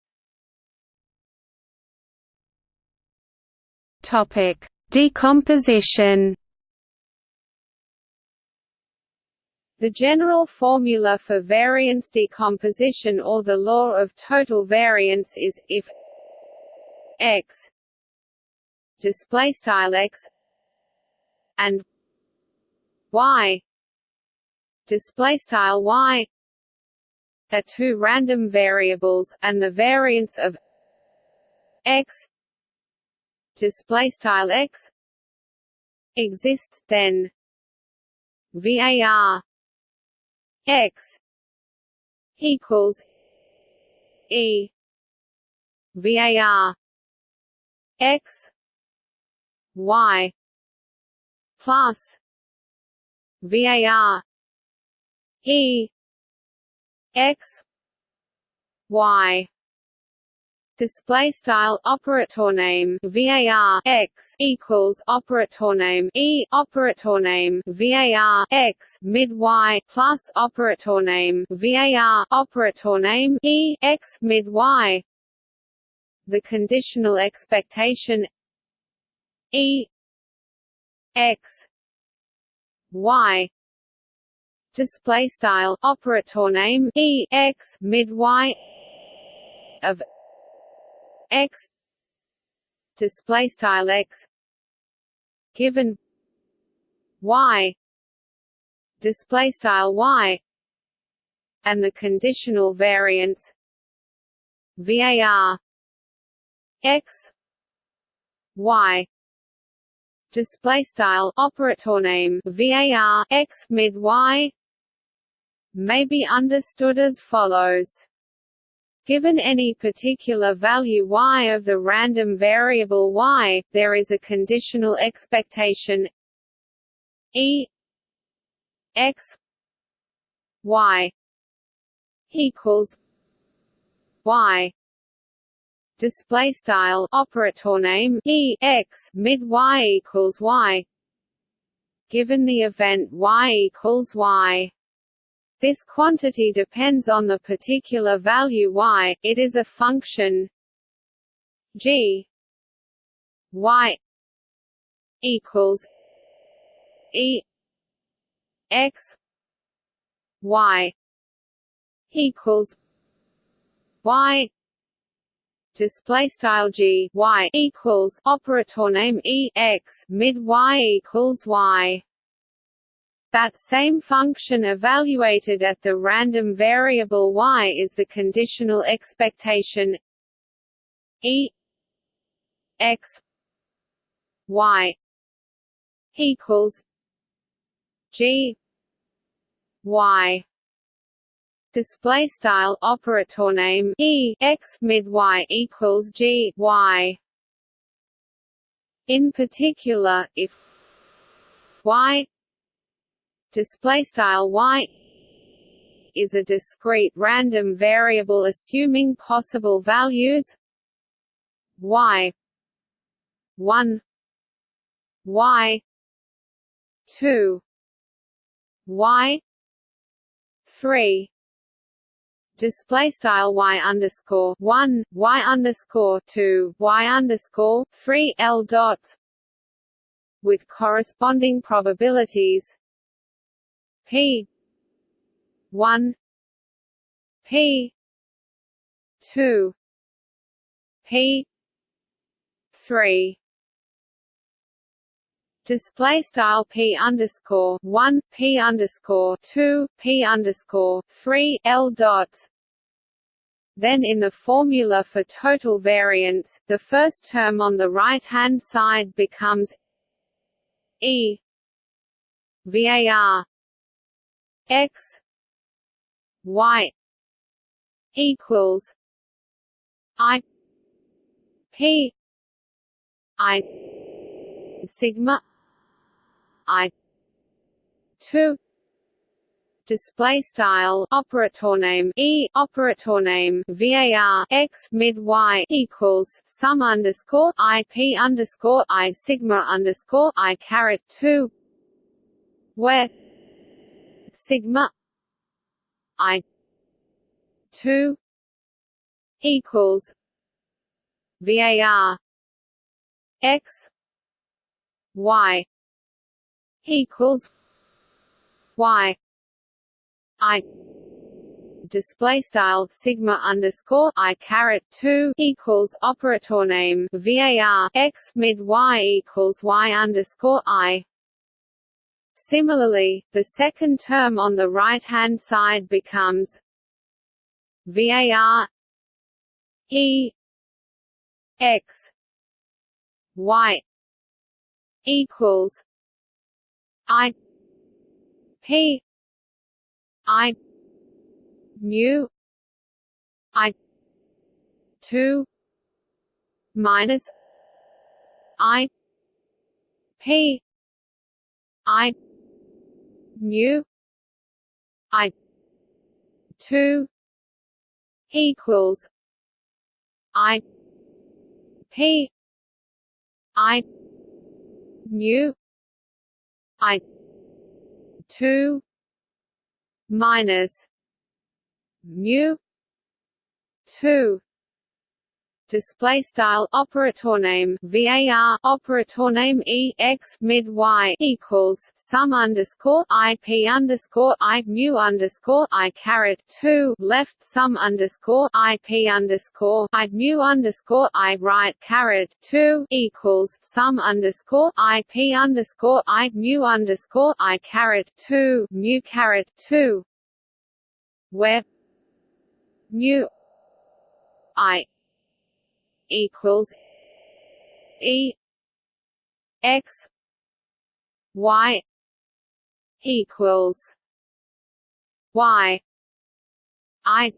Topic decomposition The general formula for variance decomposition or the law of total variance is if x display style x and y display style y are two random variables and the variance of x display style x exists then var x equals e var x y plus var e x y display style operator name var x equals operator name e operator name var x mid y plus operator name var operator name e x mid y. The conditional expectation e x y. Display style operator name e x mid y of x. Display style x. Given. Y. Display style y. And the conditional variance. Var x. Y. Display style operator name. Var x mid y. May be understood as follows Given any particular value y of the random variable y, there is a conditional expectation. E x y equals y display style operator name e x mid y equals y. Given the event y equals y this quantity depends on the particular value y, it is a function g y equals e x y equals y. Display style g y equals operator name e x. Mid y equals y that same function evaluated at the random variable y is the conditional expectation e x y equals g y. Display style operator name e x mid y equals g y. In particular if y display style y is a discrete random variable assuming possible values. Y 1 y 2 y 3 display style y underscore one y underscore two y underscore three l dots with corresponding probabilities p one. P two. P three. Display style p underscore one p underscore two p underscore three l dots. Then in the formula for total variance, the first term on the right-hand side becomes e var x y equals i p i sigma I two display style operator name e operator name var x mid y equals sum underscore i p underscore i sigma underscore i caret two where sigma i two equals var x y equals y i display style sigma underscore i caret two equals operator name var x mid y equals y underscore i. Similarly, the second term on the right hand side becomes var e x y equals I P I mu I two minus I P I mu I two equals I P I mu I two minus mu two display style operator name var operator name e x mid y equals sum underscore i p underscore i mu underscore i caret two left sum underscore i p underscore i mu underscore i right caret two equals sum underscore i p underscore i mu underscore i caret two mu caret two where mu i equals E X Y equals Y. I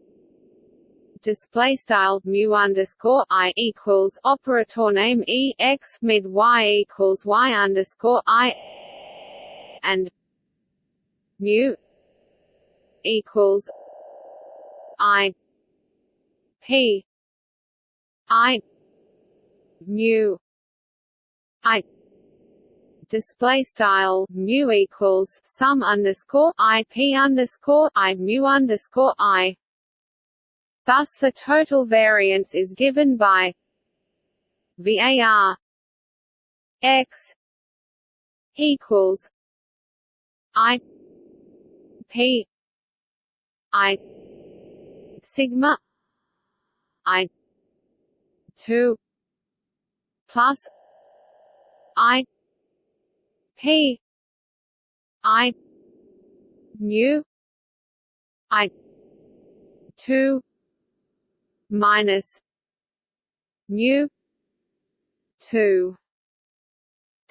display style mu underscore I equals operator name E X mid Y equals Y underscore I and mu equals I P I mu I display style mu equals sum underscore I P underscore I mu underscore I. Thus the total variance is given by VAR x equals i p i sigma i 2 plus i p i mu i 2 minus mu 2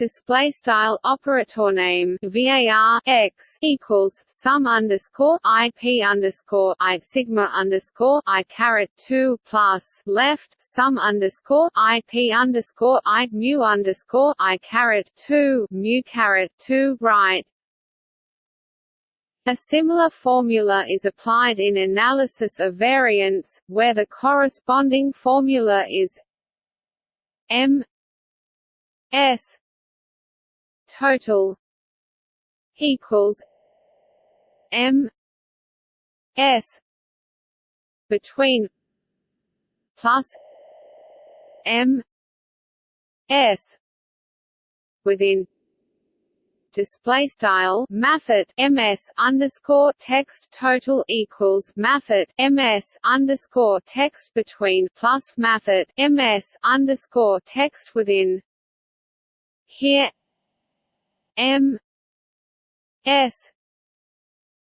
display style operator name var x equals sum underscore i p underscore i sigma underscore i caret two plus left sum underscore i p underscore i mu underscore i caret two mu caret two right. A similar formula is applied in analysis of variance, where the corresponding formula is m s total equals M S between plus M S within display style mathot ms underscore text total equals mathot ms underscore text between plus mathot ms underscore text within here M S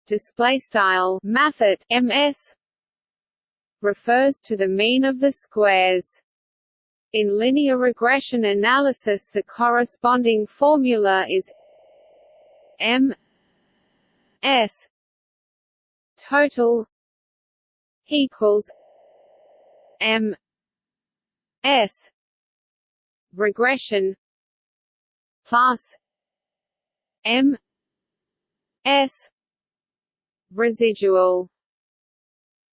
display style mathot MS refers to the mean of the squares. In linear regression analysis the corresponding formula is M S total equals M S regression plus M S residual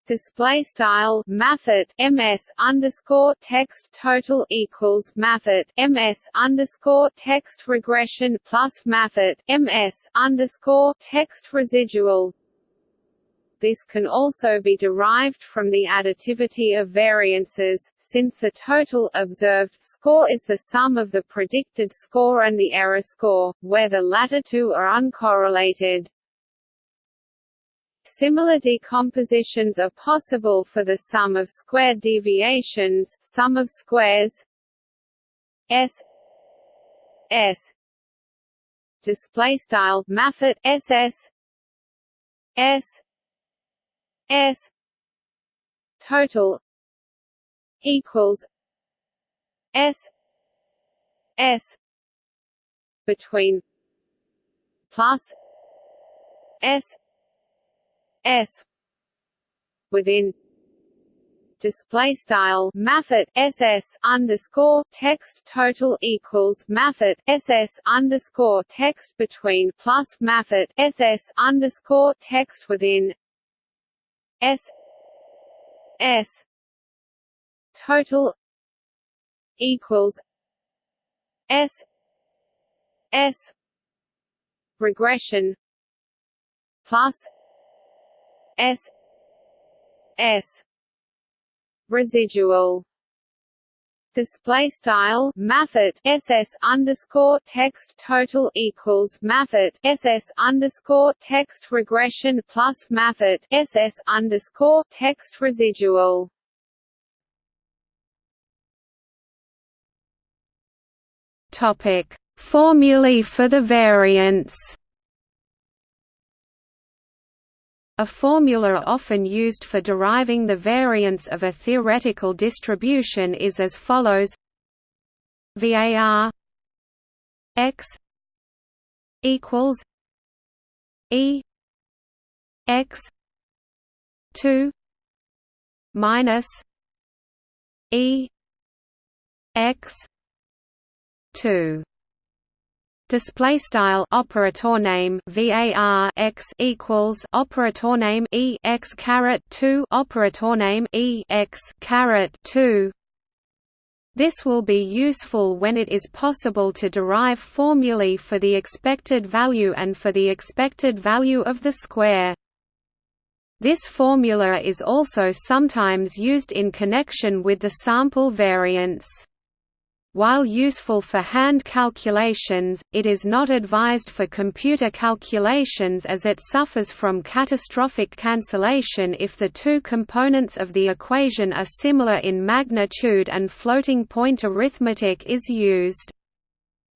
display style mathot ms underscore text total equals mathot ms underscore text regression plus mathot ms underscore text residual this can also be derived from the additivity of variances, since the total observed score is the sum of the predicted score and the error score, where the latter two are uncorrelated. Similar decompositions are possible for the sum of squared deviations, sum of squares S S display style mathot SS S S total equals S S between plus S S within display style mathot ss underscore text total equals mathot ss underscore text between plus mathot ss underscore text within S S total equals S S regression plus S S residual display style mathot ss underscore text total equals mathot ss underscore text regression plus mathot ss underscore text residual. Topic: Formulae for the variance. A formula often used for deriving the variance of a theoretical distribution is as follows. VAR x equals E x 2 minus E x 2 display style operator name var x equals operator name e x caret 2 operator name e x caret 2 this will be useful when it is possible to derive formulae for the expected value and for the expected value of the square. This formula is also sometimes used in connection with the sample variance. While useful for hand calculations, it is not advised for computer calculations as it suffers from catastrophic cancellation if the two components of the equation are similar in magnitude and floating point arithmetic is used.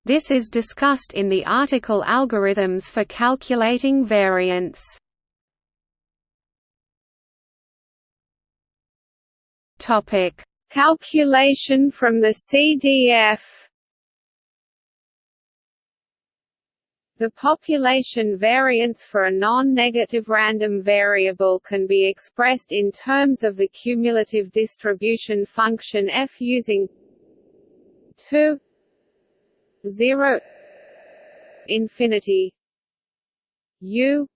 This is discussed in the article Algorithms for calculating variance. Topic Calculation from the CDF The population variance for a non-negative random variable can be expressed in terms of the cumulative distribution function f using 2 0 infinity u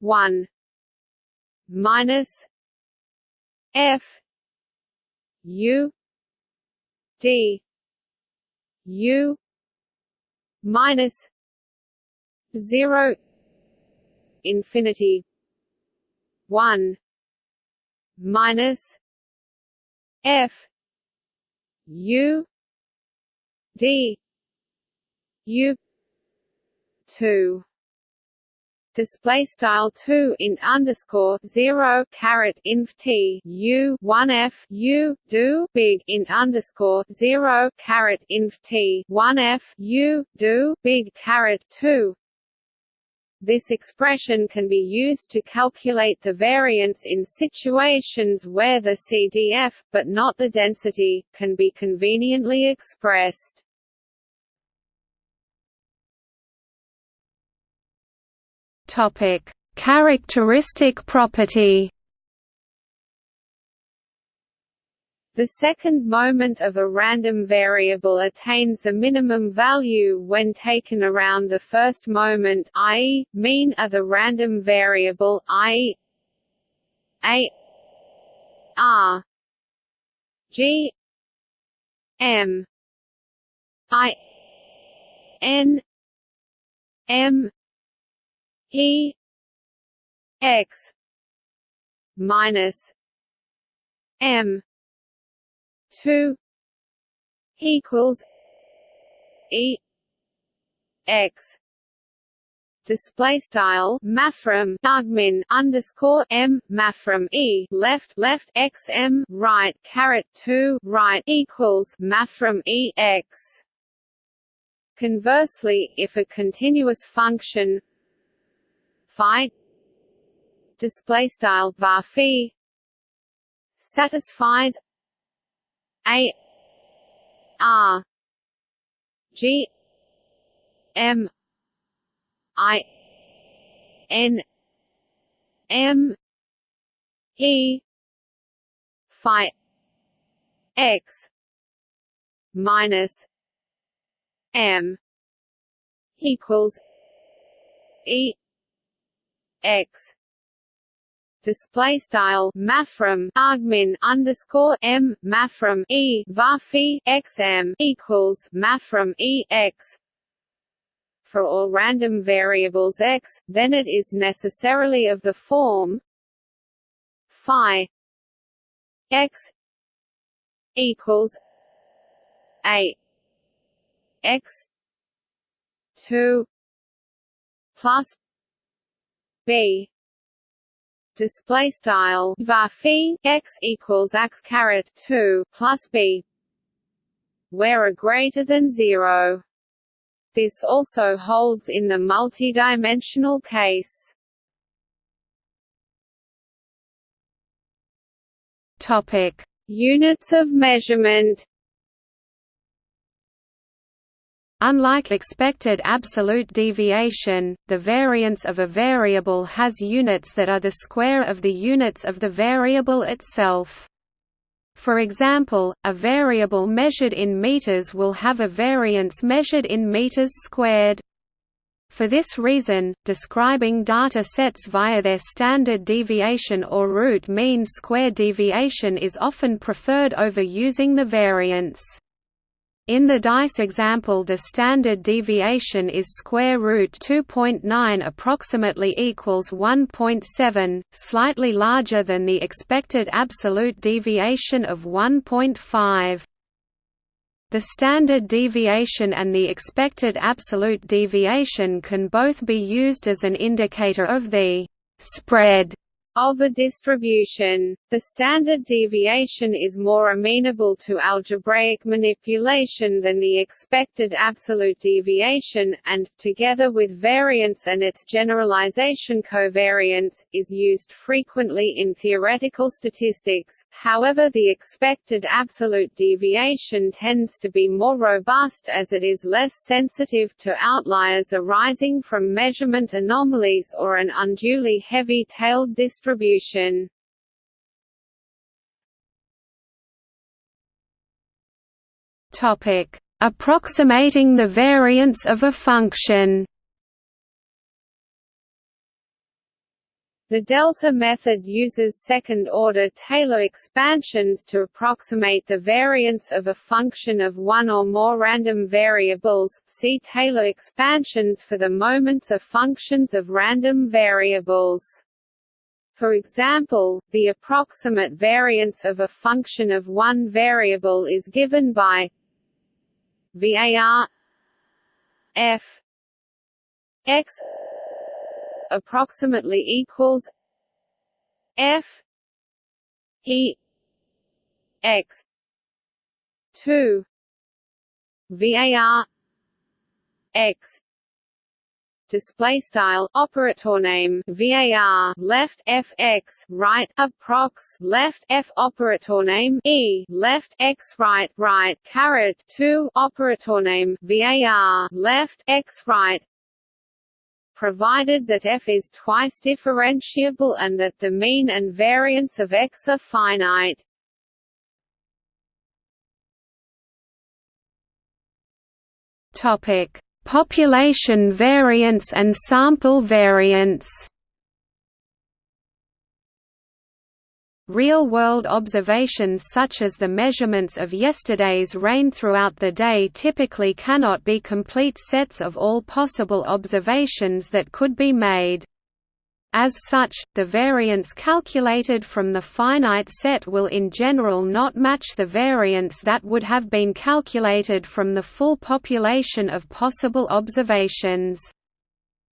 1 minus f U D U minus zero infinity one minus F U D U two display style 2 in underscore 0 caret inf t u 1 f u do big in underscore 0 caret inf t 1 f u do big caret 2 this expression can be used to calculate the variance in situations where the CDF, but not the density, can be conveniently expressed. Topic: Characteristic property. The second moment of a random variable attains the minimum value when taken around the first moment i.e., mean of the random variable i.e. a r g m i n m E X minus M two equals E X. Display style mathrm argmin underscore m mathrm e left left x m right caret 2 right equals mathrm e x. Conversely, if a continuous function phi display style var phi satisfies. A. R. G. M. I. N. M. E. Phi x. Minus. M. Equals. E X. Display style mathrm argmin underscore m mathrm e varphi xm equals mathrm e x. For all random variables x, then it is necessarily of the form phi x equals a x 2 plus b. Display style. Var x equals x caret 2 plus b. Where a greater than 0 this also holds in the multidimensional case. Topic. Units of measurement Unlike expected absolute deviation, the variance of a variable has units that are the square of the units of the variable itself. For example, a variable measured in meters will have a variance measured in meters squared. For this reason, describing data sets via their standard deviation or root mean square deviation is often preferred over using the variance. In the dice example the standard deviation is square root 2.9 approximately equals 1.7, slightly larger than the expected absolute deviation of 1.5. The standard deviation and the expected absolute deviation can both be used as an indicator of the spread of a distribution. The standard deviation is more amenable to algebraic manipulation than the expected absolute deviation, and, together with variance and its generalization covariance, is used frequently in theoretical statistics. However the expected absolute deviation tends to be more robust as it is less sensitive to outliers arising from measurement anomalies or an unduly heavy-tailed distribution distribution. Topic: Approximating the variance of a function. The delta method uses second-order Taylor expansions to approximate the variance of a function of one or more random variables. See Taylor expansions for the moments of functions of random variables. For example, the approximate variance of a function of one variable is given by var f x approximately equals f e x 2 var x display style operator name var left fx right approx left f operator name e left x right right caret 2 operator name var left x right. Provided that f is twice differentiable and that the mean and variance of x are finite. Topic Population variance and sample variance Real-world observations such as the measurements of yesterday's rain throughout the day typically cannot be complete sets of all possible observations that could be made. As such, the variance calculated from the finite set will in general not match the variance that would have been calculated from the full population of possible observations.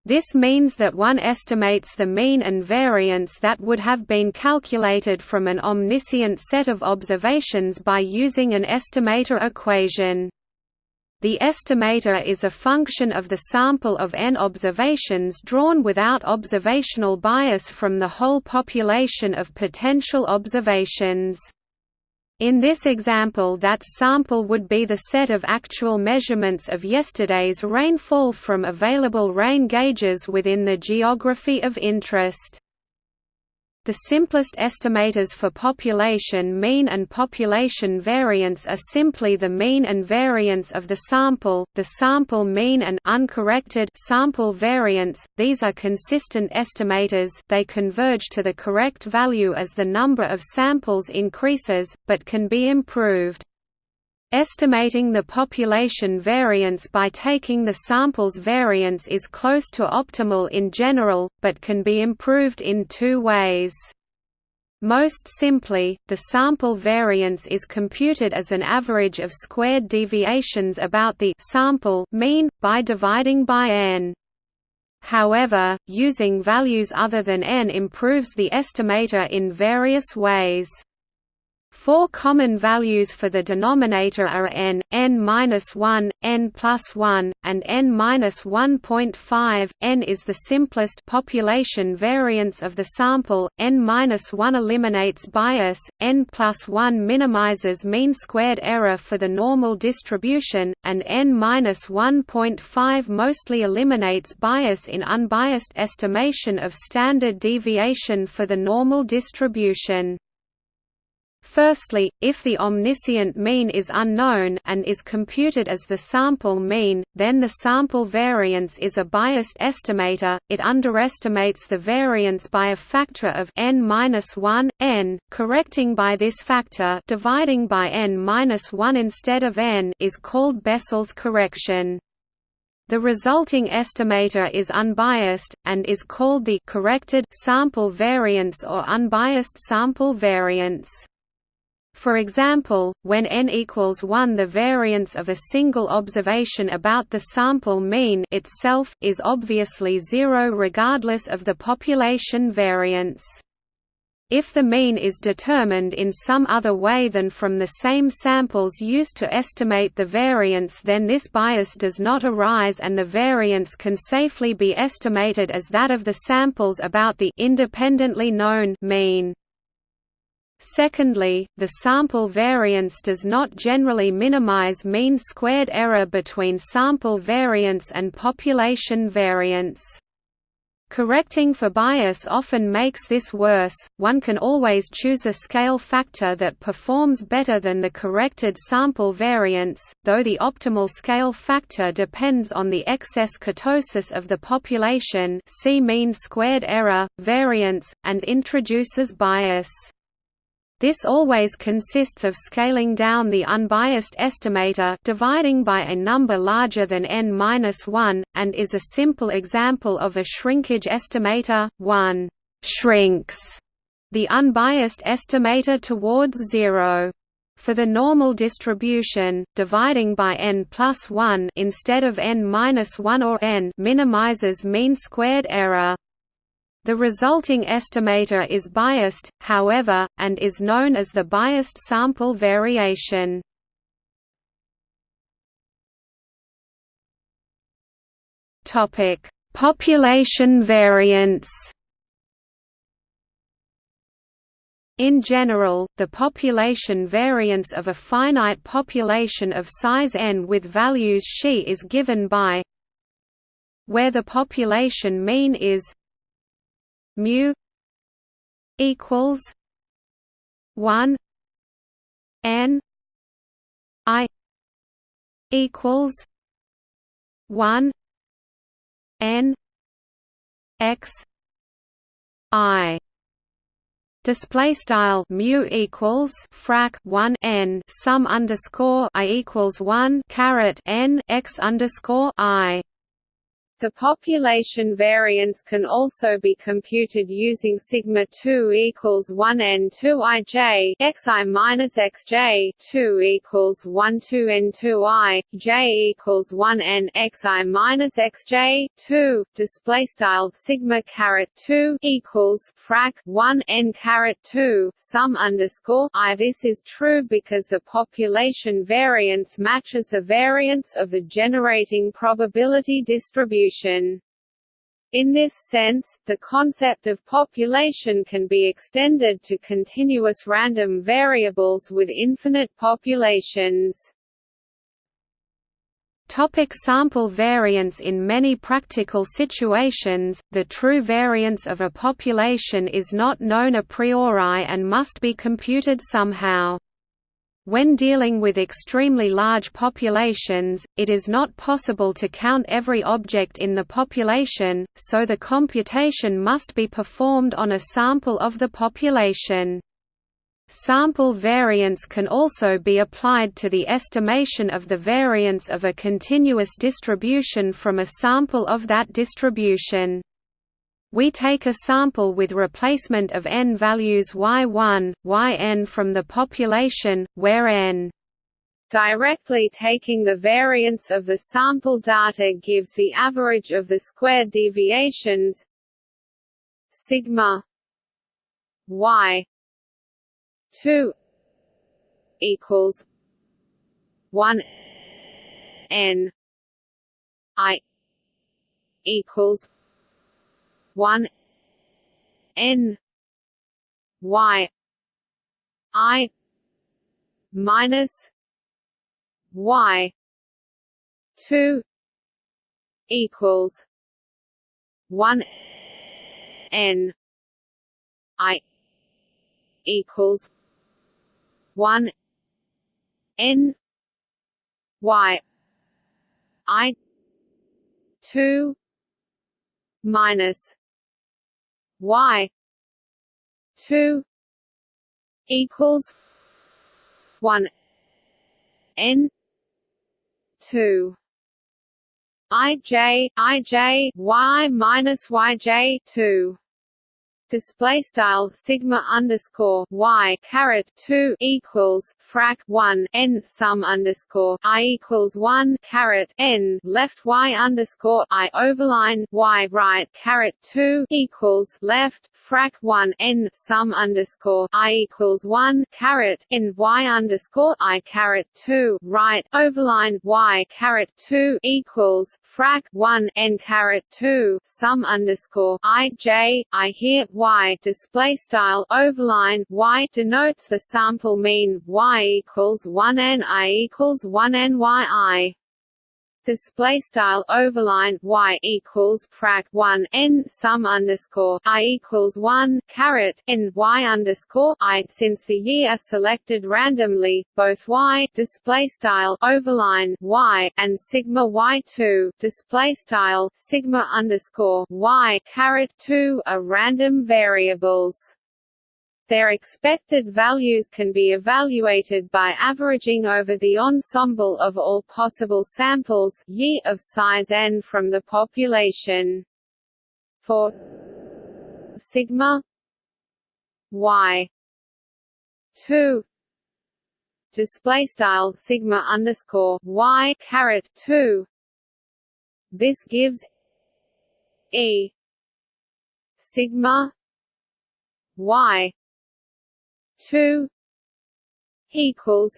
This means that one estimates the mean and variance that would have been calculated from an omniscient set of observations by using an estimator equation. The estimator is a function of the sample of n observations drawn without observational bias from the whole population of potential observations. In this example that sample would be the set of actual measurements of yesterday's rainfall from available rain gauges within the geography of interest. The simplest estimators for population mean and population variance are simply the mean and variance of the sample, the sample mean and uncorrected sample variance. These are consistent estimators, they converge to the correct value as the number of samples increases, but can be improved. Estimating the population variance by taking the sample's variance is close to optimal in general, but can be improved in two ways. Most simply, the sample variance is computed as an average of squared deviations about the sample mean, by dividing by n. However, using values other than n improves the estimator in various ways. Four common values for the denominator are n, n-1, n plus 1, and n-1.5. n is the simplest population variance of the sample, n-1 eliminates bias, n plus 1 minimizes mean squared error for the normal distribution, and n-1.5 mostly eliminates bias in unbiased estimation of standard deviation for the normal distribution. Firstly, if the omniscient mean is unknown and is computed as the sample mean, then the sample variance is a biased estimator, it underestimates the variance by a factor of n-1, n, correcting by this factor dividing by n-1 instead of n is called Bessel's correction. The resulting estimator is unbiased, and is called the corrected sample variance or unbiased sample variance. For example, when n equals 1 the variance of a single observation about the sample mean itself, is obviously zero regardless of the population variance. If the mean is determined in some other way than from the same samples used to estimate the variance then this bias does not arise and the variance can safely be estimated as that of the samples about the independently known mean. Secondly, the sample variance does not generally minimize mean squared error between sample variance and population variance. Correcting for bias often makes this worse, one can always choose a scale factor that performs better than the corrected sample variance, though the optimal scale factor depends on the excess kurtosis of the population see mean squared error, variance, and introduces bias. This always consists of scaling down the unbiased estimator dividing by a number larger than n-1, and is a simple example of a shrinkage estimator, 1 shrinks the unbiased estimator towards zero. For the normal distribution, dividing by n plus 1 instead of n-1 or n minimizes mean squared error. The resulting estimator is biased, however, and is known as the biased sample variation. Topic: Population variance. In general, the population variance of a finite population of size n with values xi is given by where the population mean is mu equals one N I equals one N X I. Display style mu equals frac 1 n sum underscore i equals 1 caret n x underscore i the population variance can also be computed using sigma 2 equals 1 n 2 ij xi minus xj 2 equals 1 2 n 2 i j equals 1 n xi minus xj 2 display style sigma caret 2 equals frac 1 n caret 2 sum underscore i. This is true because the population variance matches the variance of the generating probability distribution distribution. In this sense, the concept of population can be extended to continuous random variables with infinite populations. Topic sample variance In many practical situations, the true variance of a population is not known a priori and must be computed somehow. When dealing with extremely large populations, it is not possible to count every object in the population, so the computation must be performed on a sample of the population. Sample variance can also be applied to the estimation of the variance of a continuous distribution from a sample of that distribution. We take a sample with replacement of n values y1, yn from the population, where n Directly taking the variance of the sample data gives the average of the squared deviations sigma y 2 equals 1 n i equals one N Y I minus Y two equals one N I equals one N Y I two minus y 2 equals 1 n 2 ij ij y minus yj 2 display style sigma underscore y caret 2 equals frac 1 n sum underscore i equals 1 caret n. Left y underscore i overline y right caret 2 equals left frac 1 n sum underscore i equals 1 caret n. Y underscore i caret 2 right overline y caret 2 equals frac 1 n caret 2 sum underscore i j. I here y display style overline y denotes the sample mean y equals 1 n i equals 1 n y i display style overline y equals frac 1 n sum underscore i equals 1 caret n y underscore i since the year are selected randomly both y display style overline y and sigma y2 display style sigma underscore y caret 2 are random variables their expected values can be evaluated by averaging over the ensemble of all possible samples y of size n from the population. For sigma y 2 display style sigma underscore y caret 2 this gives e sigma y two equals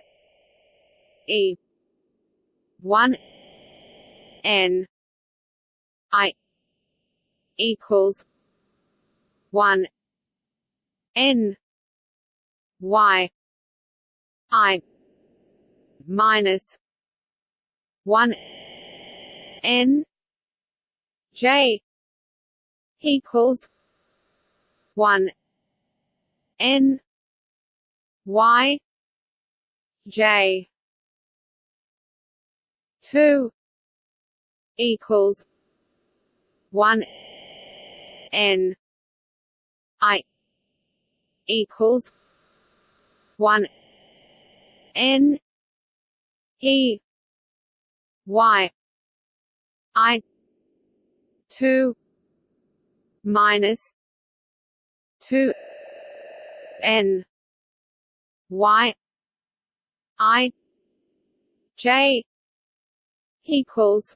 E. One N I equals one N Y I minus one N J equals one N y j 2 equals 1 n i equals 1 n e y i 2 minus 2 n y i j equals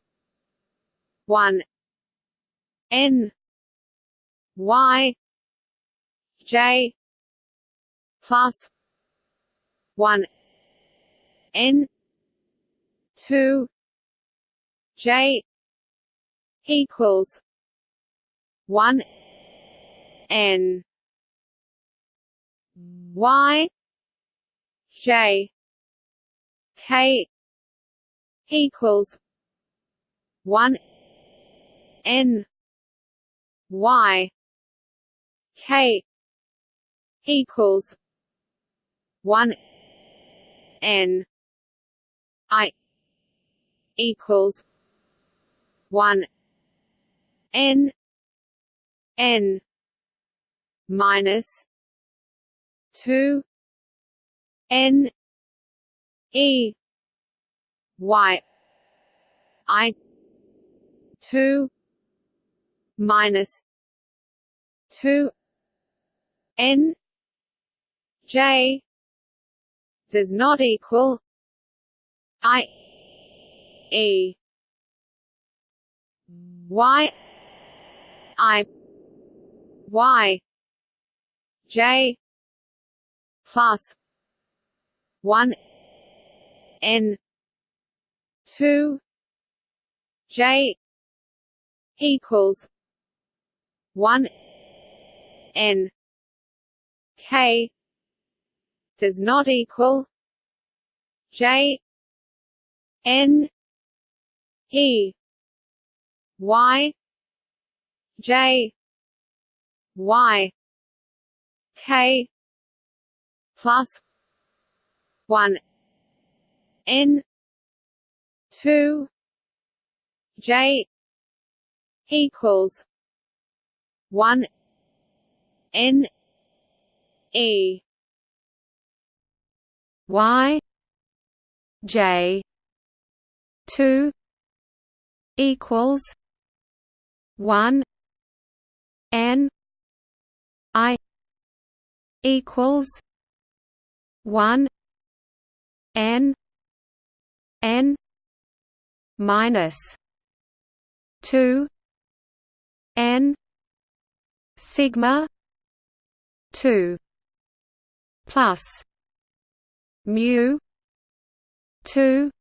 1 n y j plus 1 n 2 j equals 1 n y J. K. equals one N Y K equals one N I equals one N N minus two N E Y I two minus two N J does not equal I E Y I Y J plus one N two J equals one N K does not equal J N E Y J Y K plus one. N. Two. J. Equals one. N. E. Y. J. Two. Equals one. N. I. Equals one N N minus two N sigma two plus mu two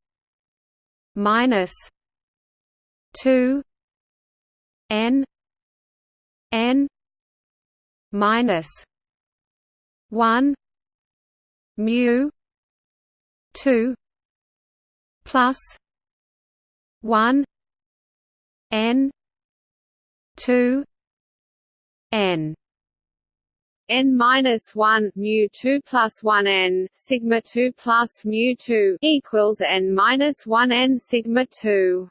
minus two N N minus one mu two plus one N two N. n minus one mu two plus one n sigma two plus mu two equals n minus one n sigma two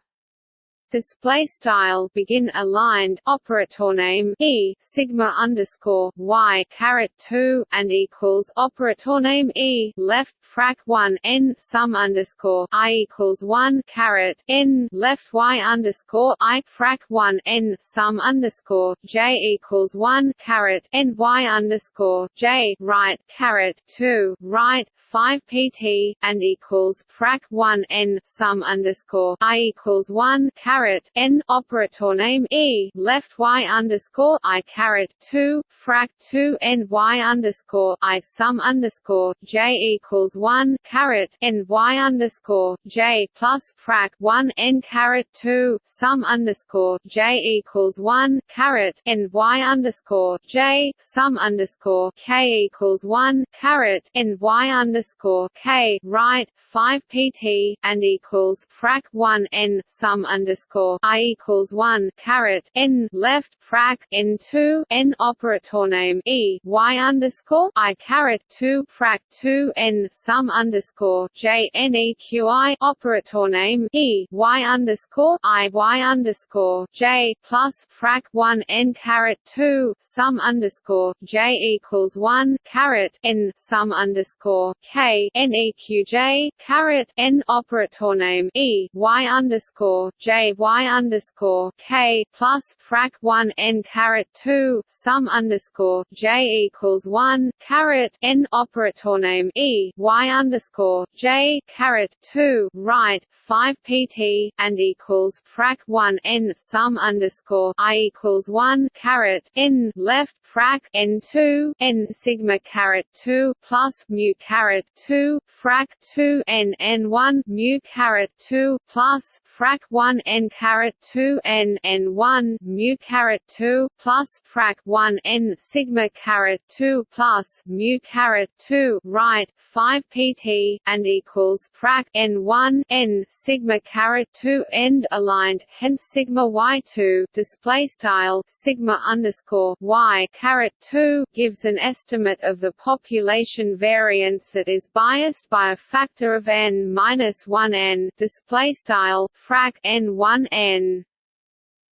display style begin aligned operator name e sigma underscore y caret 2 and equals operator name e left frac 1 n sum underscore i equals 1 caret n left y underscore i frac 1 n sum underscore j equals 1 caret n y underscore j right caret 2 right 5 pt and equals frac 1 n sum underscore i equals 1 caret caret n operator name e left y underscore i caret two frac two n y underscore i sum underscore j equals one caret n y underscore j plus frac one n caret two sum underscore j equals one caret n y underscore j sum underscore k equals one caret n y underscore k right five pt and equals frac one n sum underscore underscore i equals one caret n left frac n two n operator name e y underscore i caret two frac two n sum underscore j n e q i operator name e y underscore i y underscore j plus frac one n caret two sum underscore j equals one caret n sum underscore k n e q j caret n operator name e y underscore j y underscore k plus frac one n caret two sum underscore j equals one caret n operator name e y underscore j caret two right five pt and equals frac one n sum underscore i equals one caret n left frac n two n sigma caret two plus mu caret two frac two n n one mu caret two plus frac one n caret two n n one mu caret two plus frac one n sigma caret two plus mu caret two right five pt and equals frac n one n sigma caret two end aligned hence sigma y two display style sigma underscore y caret two gives an estimate of the population variance that is biased by a factor of n minus one n display style frac n one n.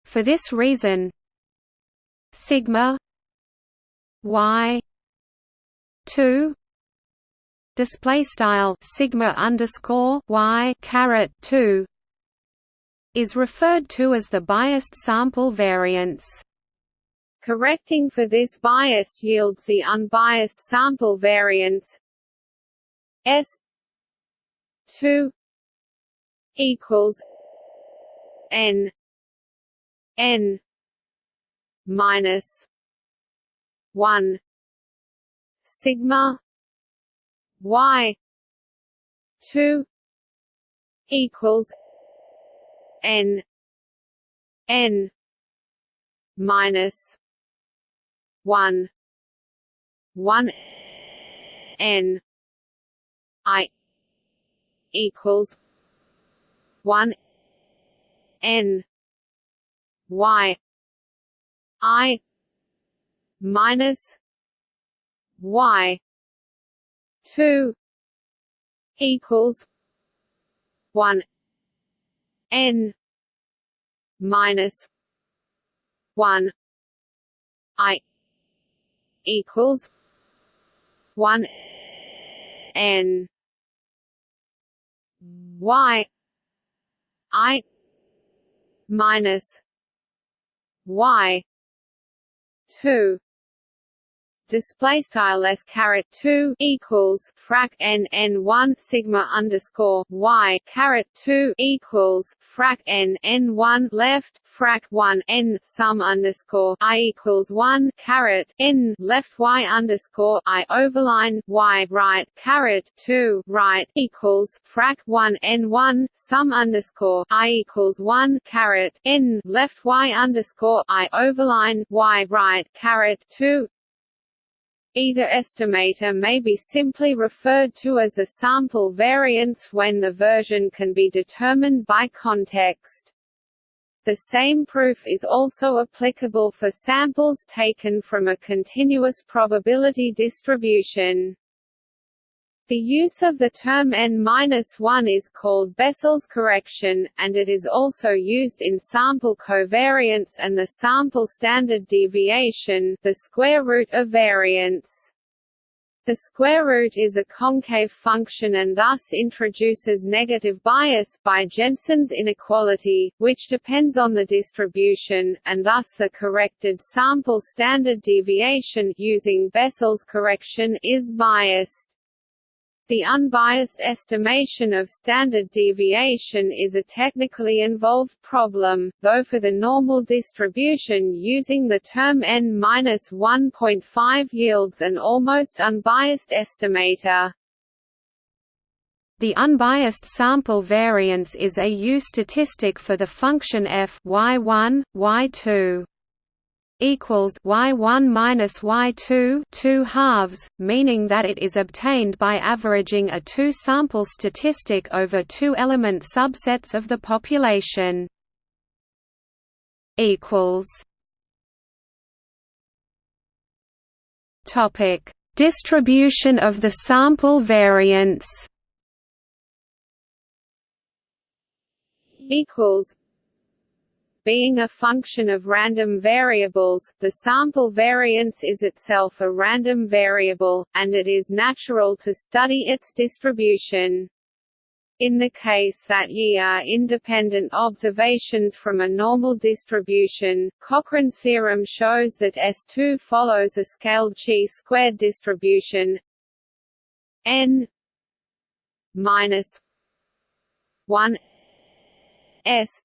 For this reason sigma y 2 display style sigma underscore y caret 2 is referred to as the biased sample variance. Correcting for this bias yields the unbiased sample variance s 2 equals n n minus 1 sigma y 2 equals n n minus 1 1 n i equals 1 n y i minus y 2 equals 1 n minus 1 i equals 1 n y i minus y 2 display style s caret 2 equals frac n n 1 sigma underscore y caret 2 equals frac n n 1 left frac 1 n sum underscore i equals 1 caret n left y underscore i overline y right caret 2 right equals frac 1 n 1 sum underscore i equals 1 caret n left y underscore i overline y right caret 2 Either estimator may be simply referred to as the sample variance when the version can be determined by context. The same proof is also applicable for samples taken from a continuous probability distribution. The use of the term n-1 is called Bessel's correction, and it is also used in sample covariance and the sample standard deviation the square root of variance. The square root is a concave function and thus introduces negative bias by Jensen's inequality, which depends on the distribution, and thus the corrected sample standard deviation using Bessel's correction is biased. The unbiased estimation of standard deviation is a technically involved problem, though for the normal distribution using the term n-1.5 yields an almost unbiased estimator. The unbiased sample variance is a U statistic for the function f y1, y2 equals y1 minus y2 2 halves, meaning that it is obtained by averaging a two-sample statistic over two-element subsets of the population. Equals. Topic: Distribution of the sample variance. Equals being a function of random variables, the sample variance is itself a random variable, and it is natural to study its distribution. In the case that ye are independent observations from a normal distribution, Cochran's theorem shows that S2 follows a scaled chi-squared distribution n minus 1 s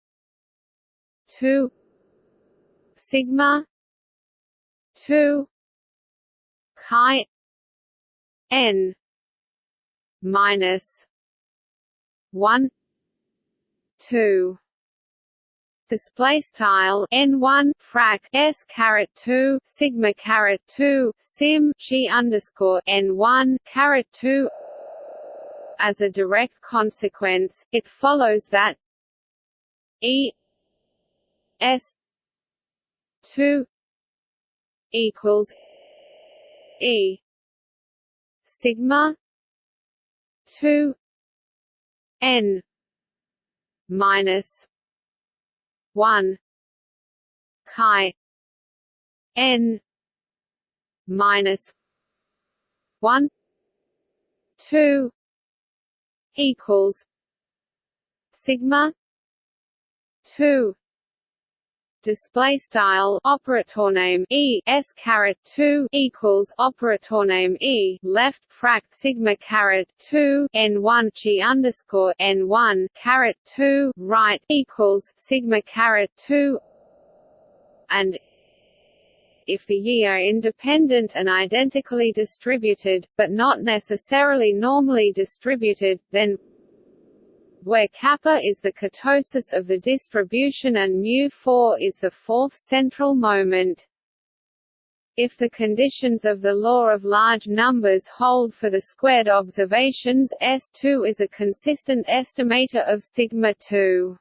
2 sigma 2 chi n minus 1 2 display style n1 frac s caret 2 sigma caret 2 sim g underscore n1 caret 2 as a direct consequence it follows that e S two equals E sigma two N minus one chi N minus one two equals sigma two display style operator name e s caret 2 equals operator name e left frac sigma caret 2 n1 g underscore n1 caret 2 right equals sigma caret 2 and if the ye are independent and identically distributed, but not necessarily normally distributed, then where kappa is the kurtosis of the distribution and mu4 is the fourth central moment. If the conditions of the law of large numbers hold for the squared observations, S2 is a consistent estimator of sigma 2.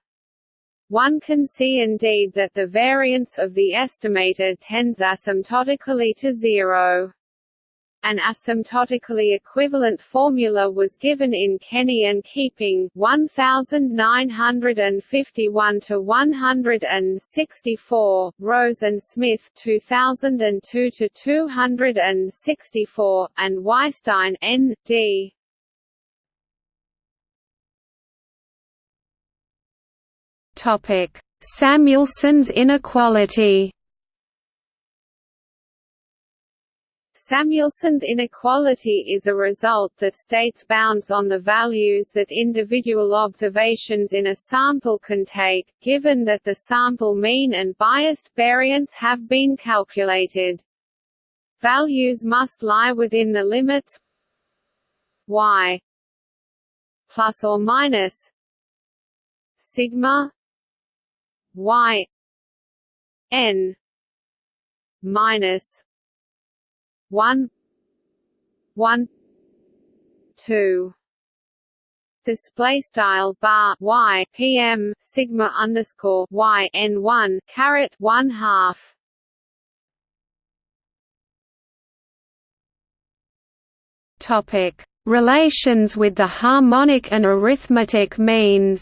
One can see indeed that the variance of the estimator tends asymptotically to zero. An asymptotically equivalent formula was given in Kenney and Keeping 1951 to 164, Rose and Smith 2002 to 264, and Weisstein N. D. Topic: Samuelson's inequality. Samuelson's inequality is a result that states bounds on the values that individual observations in a sample can take, given that the sample mean and biased variance have been calculated. Values must lie within the limits y plus or minus sigma y n minus 1 1 2 display style bar y pm sigma underscore y n one caret one half. Topic: Relations with the harmonic and arithmetic means.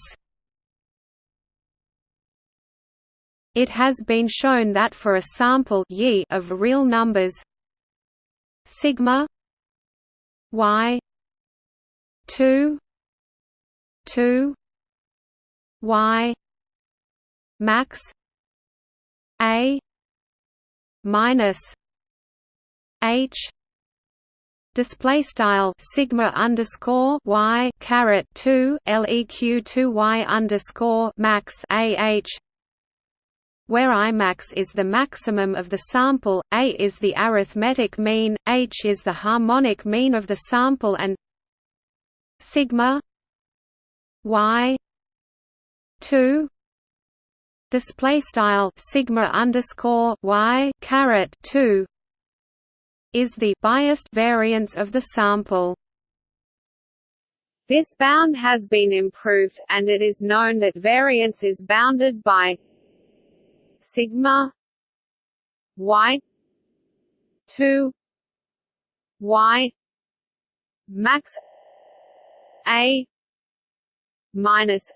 It has been shown that for a sample y of real numbers sigma y 2 2 y max a minus h display style sigma underscore y caret 2 leq 2 y underscore max ah where Imax is the maximum of the sample, A is the arithmetic mean, H is the harmonic mean of the sample and sigma y 2 display style sigma underscore y caret 2 is the biased variance of the sample. This bound has been improved, and it is known that variance is bounded by sigma y 2 y max a minus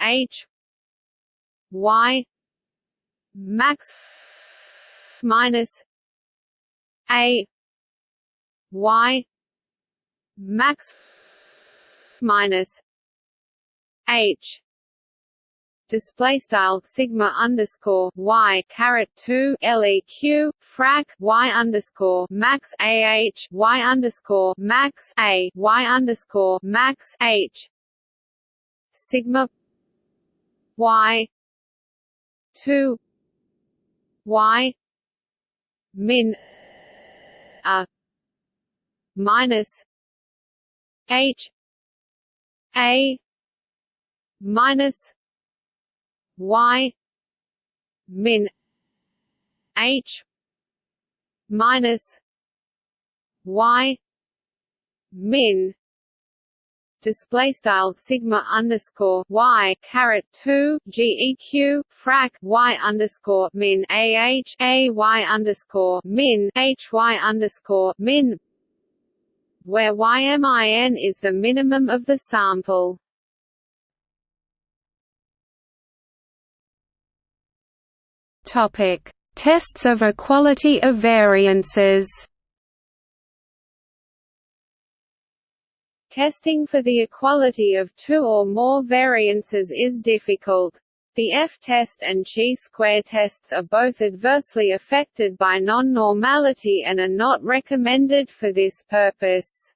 h y max minus a y max minus h display style sigma underscore y caret two leq frac y underscore max ah y underscore max a y underscore max h. Sigma y two y min a minus h a minus y min h minus y min display style sigma underscore y caret two geq frac y underscore min ah a y underscore min h y underscore min where ymin is the minimum of the sample. Topic: Tests of equality of variances. Testing for the equality of two or more variances is difficult. The F-test and chi-square tests are both adversely affected by non-normality and are not recommended for this purpose.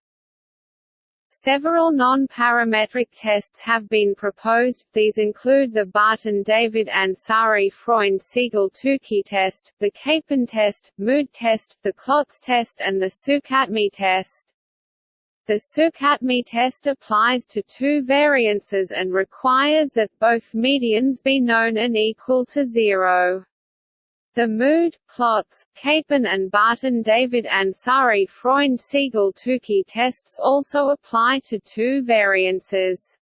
Several non-parametric tests have been proposed, these include the Barton-David-Ansari-Freund-Siegel-Tukey test, the Capon test, Mood test, the Klotz test and the Sukhatme test. The Sukhatme test applies to two variances and requires that both medians be known and equal to zero. The Mood, Klotz, Capon and Barton David Ansari Freund Siegel Tukey tests also apply to two variances.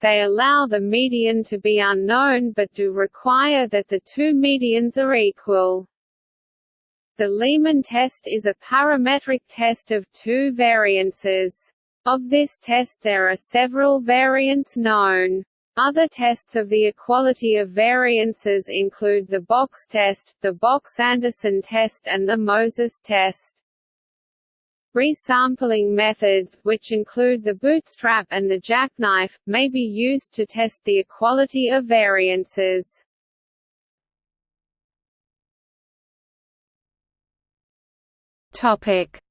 They allow the median to be unknown but do require that the two medians are equal. The Lehmann test is a parametric test of two variances. Of this test there are several variants known. Other tests of the equality of variances include the box test, the Box-Anderson test and the Moses test. Resampling methods, which include the bootstrap and the jackknife, may be used to test the equality of variances.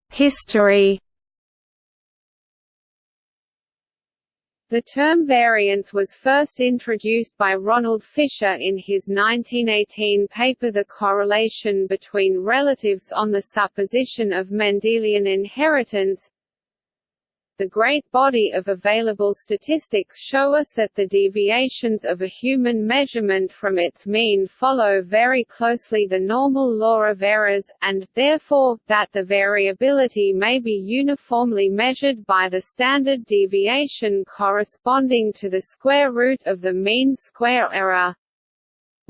History The term variance was first introduced by Ronald Fisher in his 1918 paper The Correlation Between Relatives on the Supposition of Mendelian Inheritance the great body of available statistics show us that the deviations of a human measurement from its mean follow very closely the normal law of errors, and, therefore, that the variability may be uniformly measured by the standard deviation corresponding to the square root of the mean square error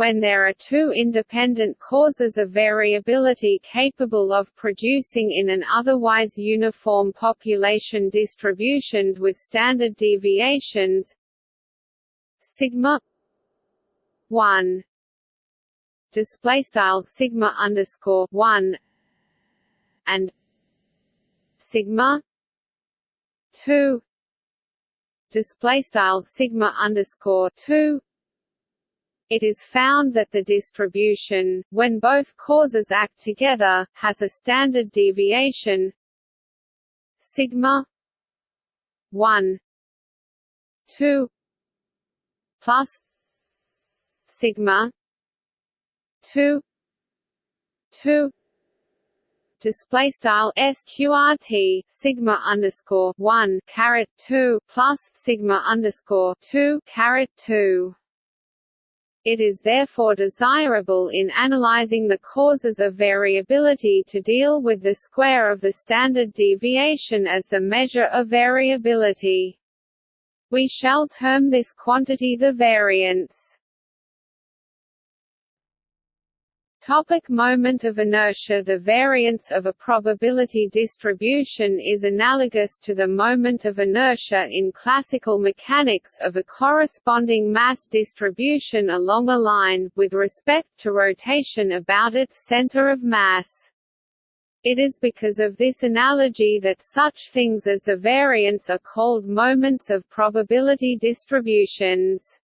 when there are two independent causes of variability capable of producing in an otherwise uniform population distributions with standard deviations. Sigma 1 display style sigma underscore 1 and sigma 2 display style sigma underscore 2 it is found that the distribution, when both causes act together, has a standard deviation sigma 1 2 plus sigma 2 2 display style sqrt sigma underscore one caret two plus sigma underscore two caret two it is therefore desirable in analyzing the causes of variability to deal with the square of the standard deviation as the measure of variability. We shall term this quantity the variance. Topic moment of inertia The variance of a probability distribution is analogous to the moment of inertia in classical mechanics of a corresponding mass distribution along a line, with respect to rotation about its center of mass. It is because of this analogy that such things as the variance are called moments of probability distributions.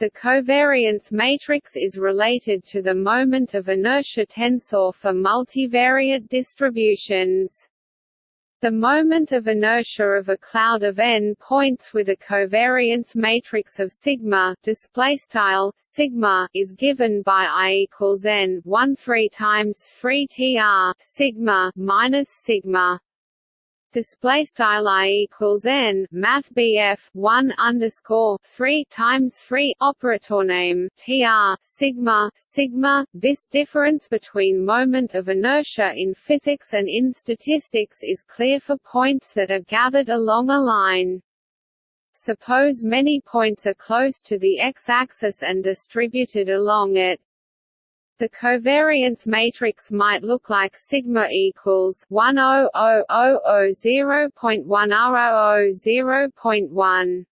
The covariance matrix is related to the moment of inertia tensor for multivariate distributions. The moment of inertia of a cloud of n points with a covariance matrix of sigma display style sigma is given by i equals n 1 3 times 3 tr sigma minus sigma display style i equals n math bf 1 underscore 3 times 3 operator name tr sigma sigma this difference between moment of inertia in physics and in statistics is clear for points that are gathered along a line. Suppose many points are close to the x-axis and distributed along it, the covariance matrix might look like sigma equals 10000.100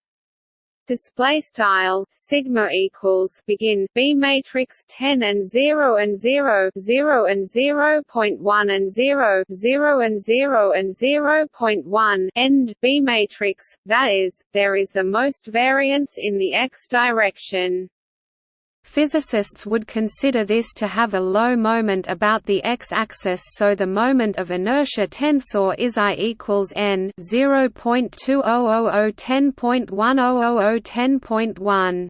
display style sigma equals begin b matrix 10 and 0 and 0 0 and 0.1 and 0 0 and 0 and 0.1 end b matrix that is there is the most variance in the x direction Physicists would consider this to have a low moment about the x-axis so the moment of inertia tensor is I equals n 0.200010.100010.1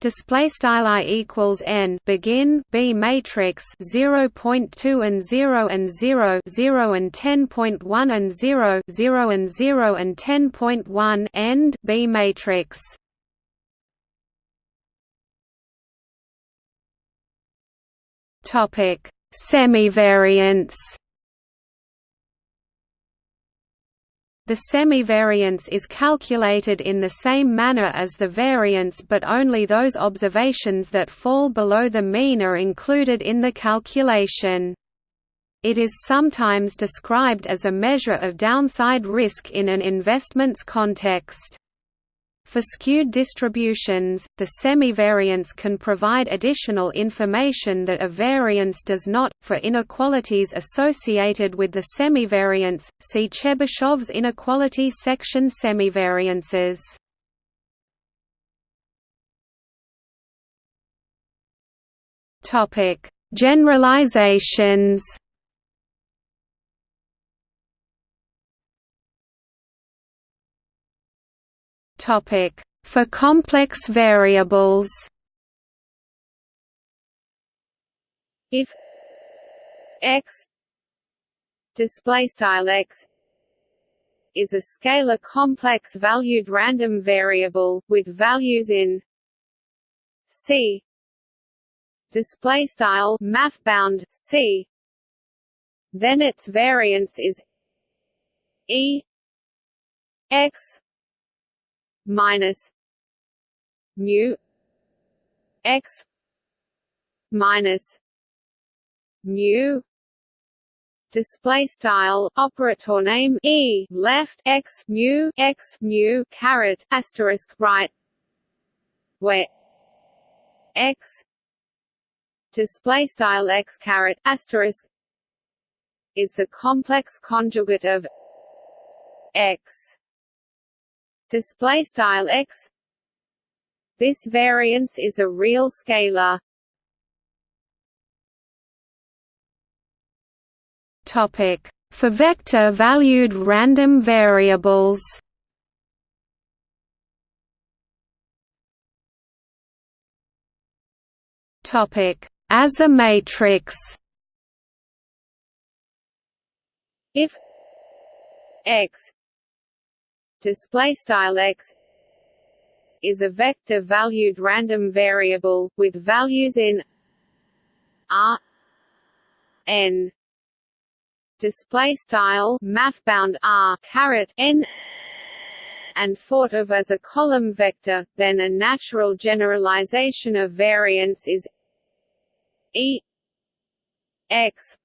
display style i equals n begin b matrix 0.2 and 0 and 0 0 and 10.1 and 0 0 and 0 and 10.1 end b matrix Topic: Semivariance. The semivariance is calculated in the same manner as the variance but only those observations that fall below the mean are included in the calculation. It is sometimes described as a measure of downside risk in an investments context. For skewed distributions, the semivariance can provide additional information that a variance does not. For inequalities associated with the semivariance, see Chebyshev's inequality section semivariances. Topic: Generalizations. For complex variables. If x display style x is a scalar complex valued random variable with values in c display style math bound c then its variance is e x minus mu x minus mu display style operator name e left x mu x mu caret asterisk right where x display style x caret asterisk is the complex conjugate of x display style x. This variance is a real scalar. Topic. For vector valued random variables. Topic. As a matrix. If x display style x is a vector valued random variable with values in r n display style mathbound r caret n and thought of as a column vector then a natural generalization of variance is e x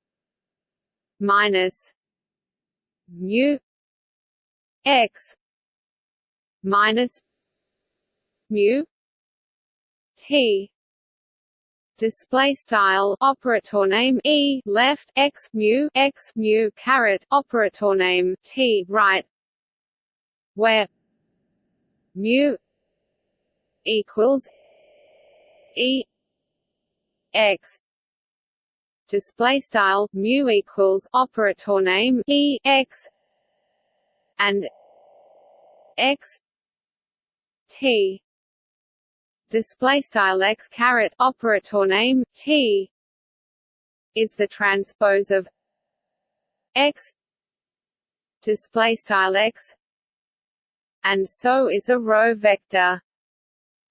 minus mu x minus mu t. Display style operator name e left x mu x mu caret operator name t right where mu equals e x. Display style mu equals operator name e x and x t. Display style x caret operator name t. Is the transpose of x. Display style x. And so is a row vector.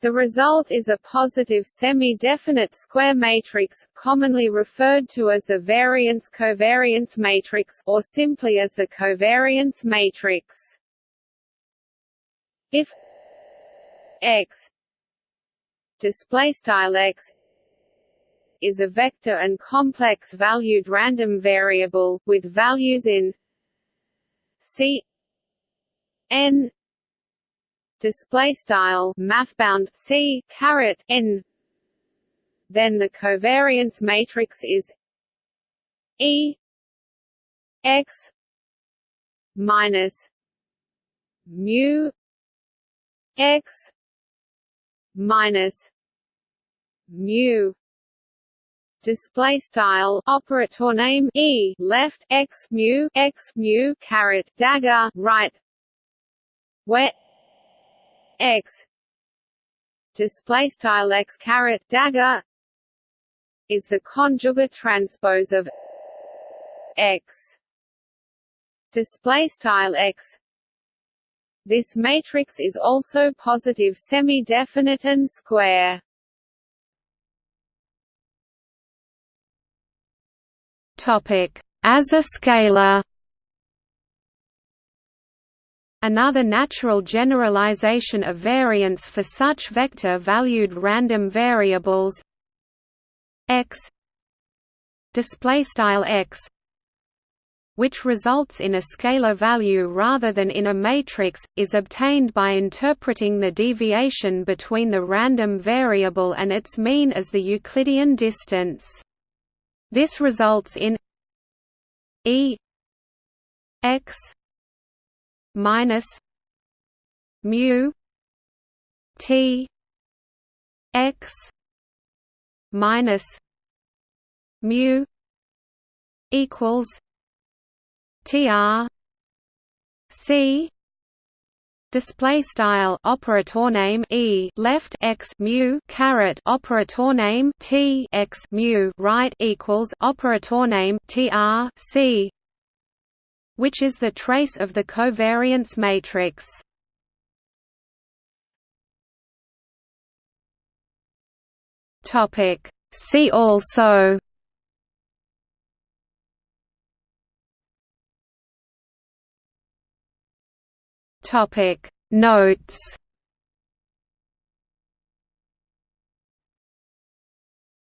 The result is a positive semi-definite square matrix, commonly referred to as the variance-covariance matrix or simply as the covariance matrix. If x. Display style x is a vector and complex valued random variable with values in c n. Display style mathbound c caret n. Then the covariance matrix is e x minus mu x minus mu. Display style operator name e. Left x mu x mu caret dagger right. Where? X. Display style x caret dagger. Is the conjugate transpose of x. Display style x this matrix is also positive semi-definite and square. As a scalar. Another natural generalization of variance for such vector-valued random variables. X. Display style x which results in a scalar value rather than in a matrix, is obtained by interpreting the deviation between the random variable and its mean as the Euclidean distance. This results in e x minus mu T x minus mu equals TR C display style operator name e left x mu caret operator name t x mu right equals operator name tr c which is the trace of the covariance matrix. Topic. See also Topic. Notes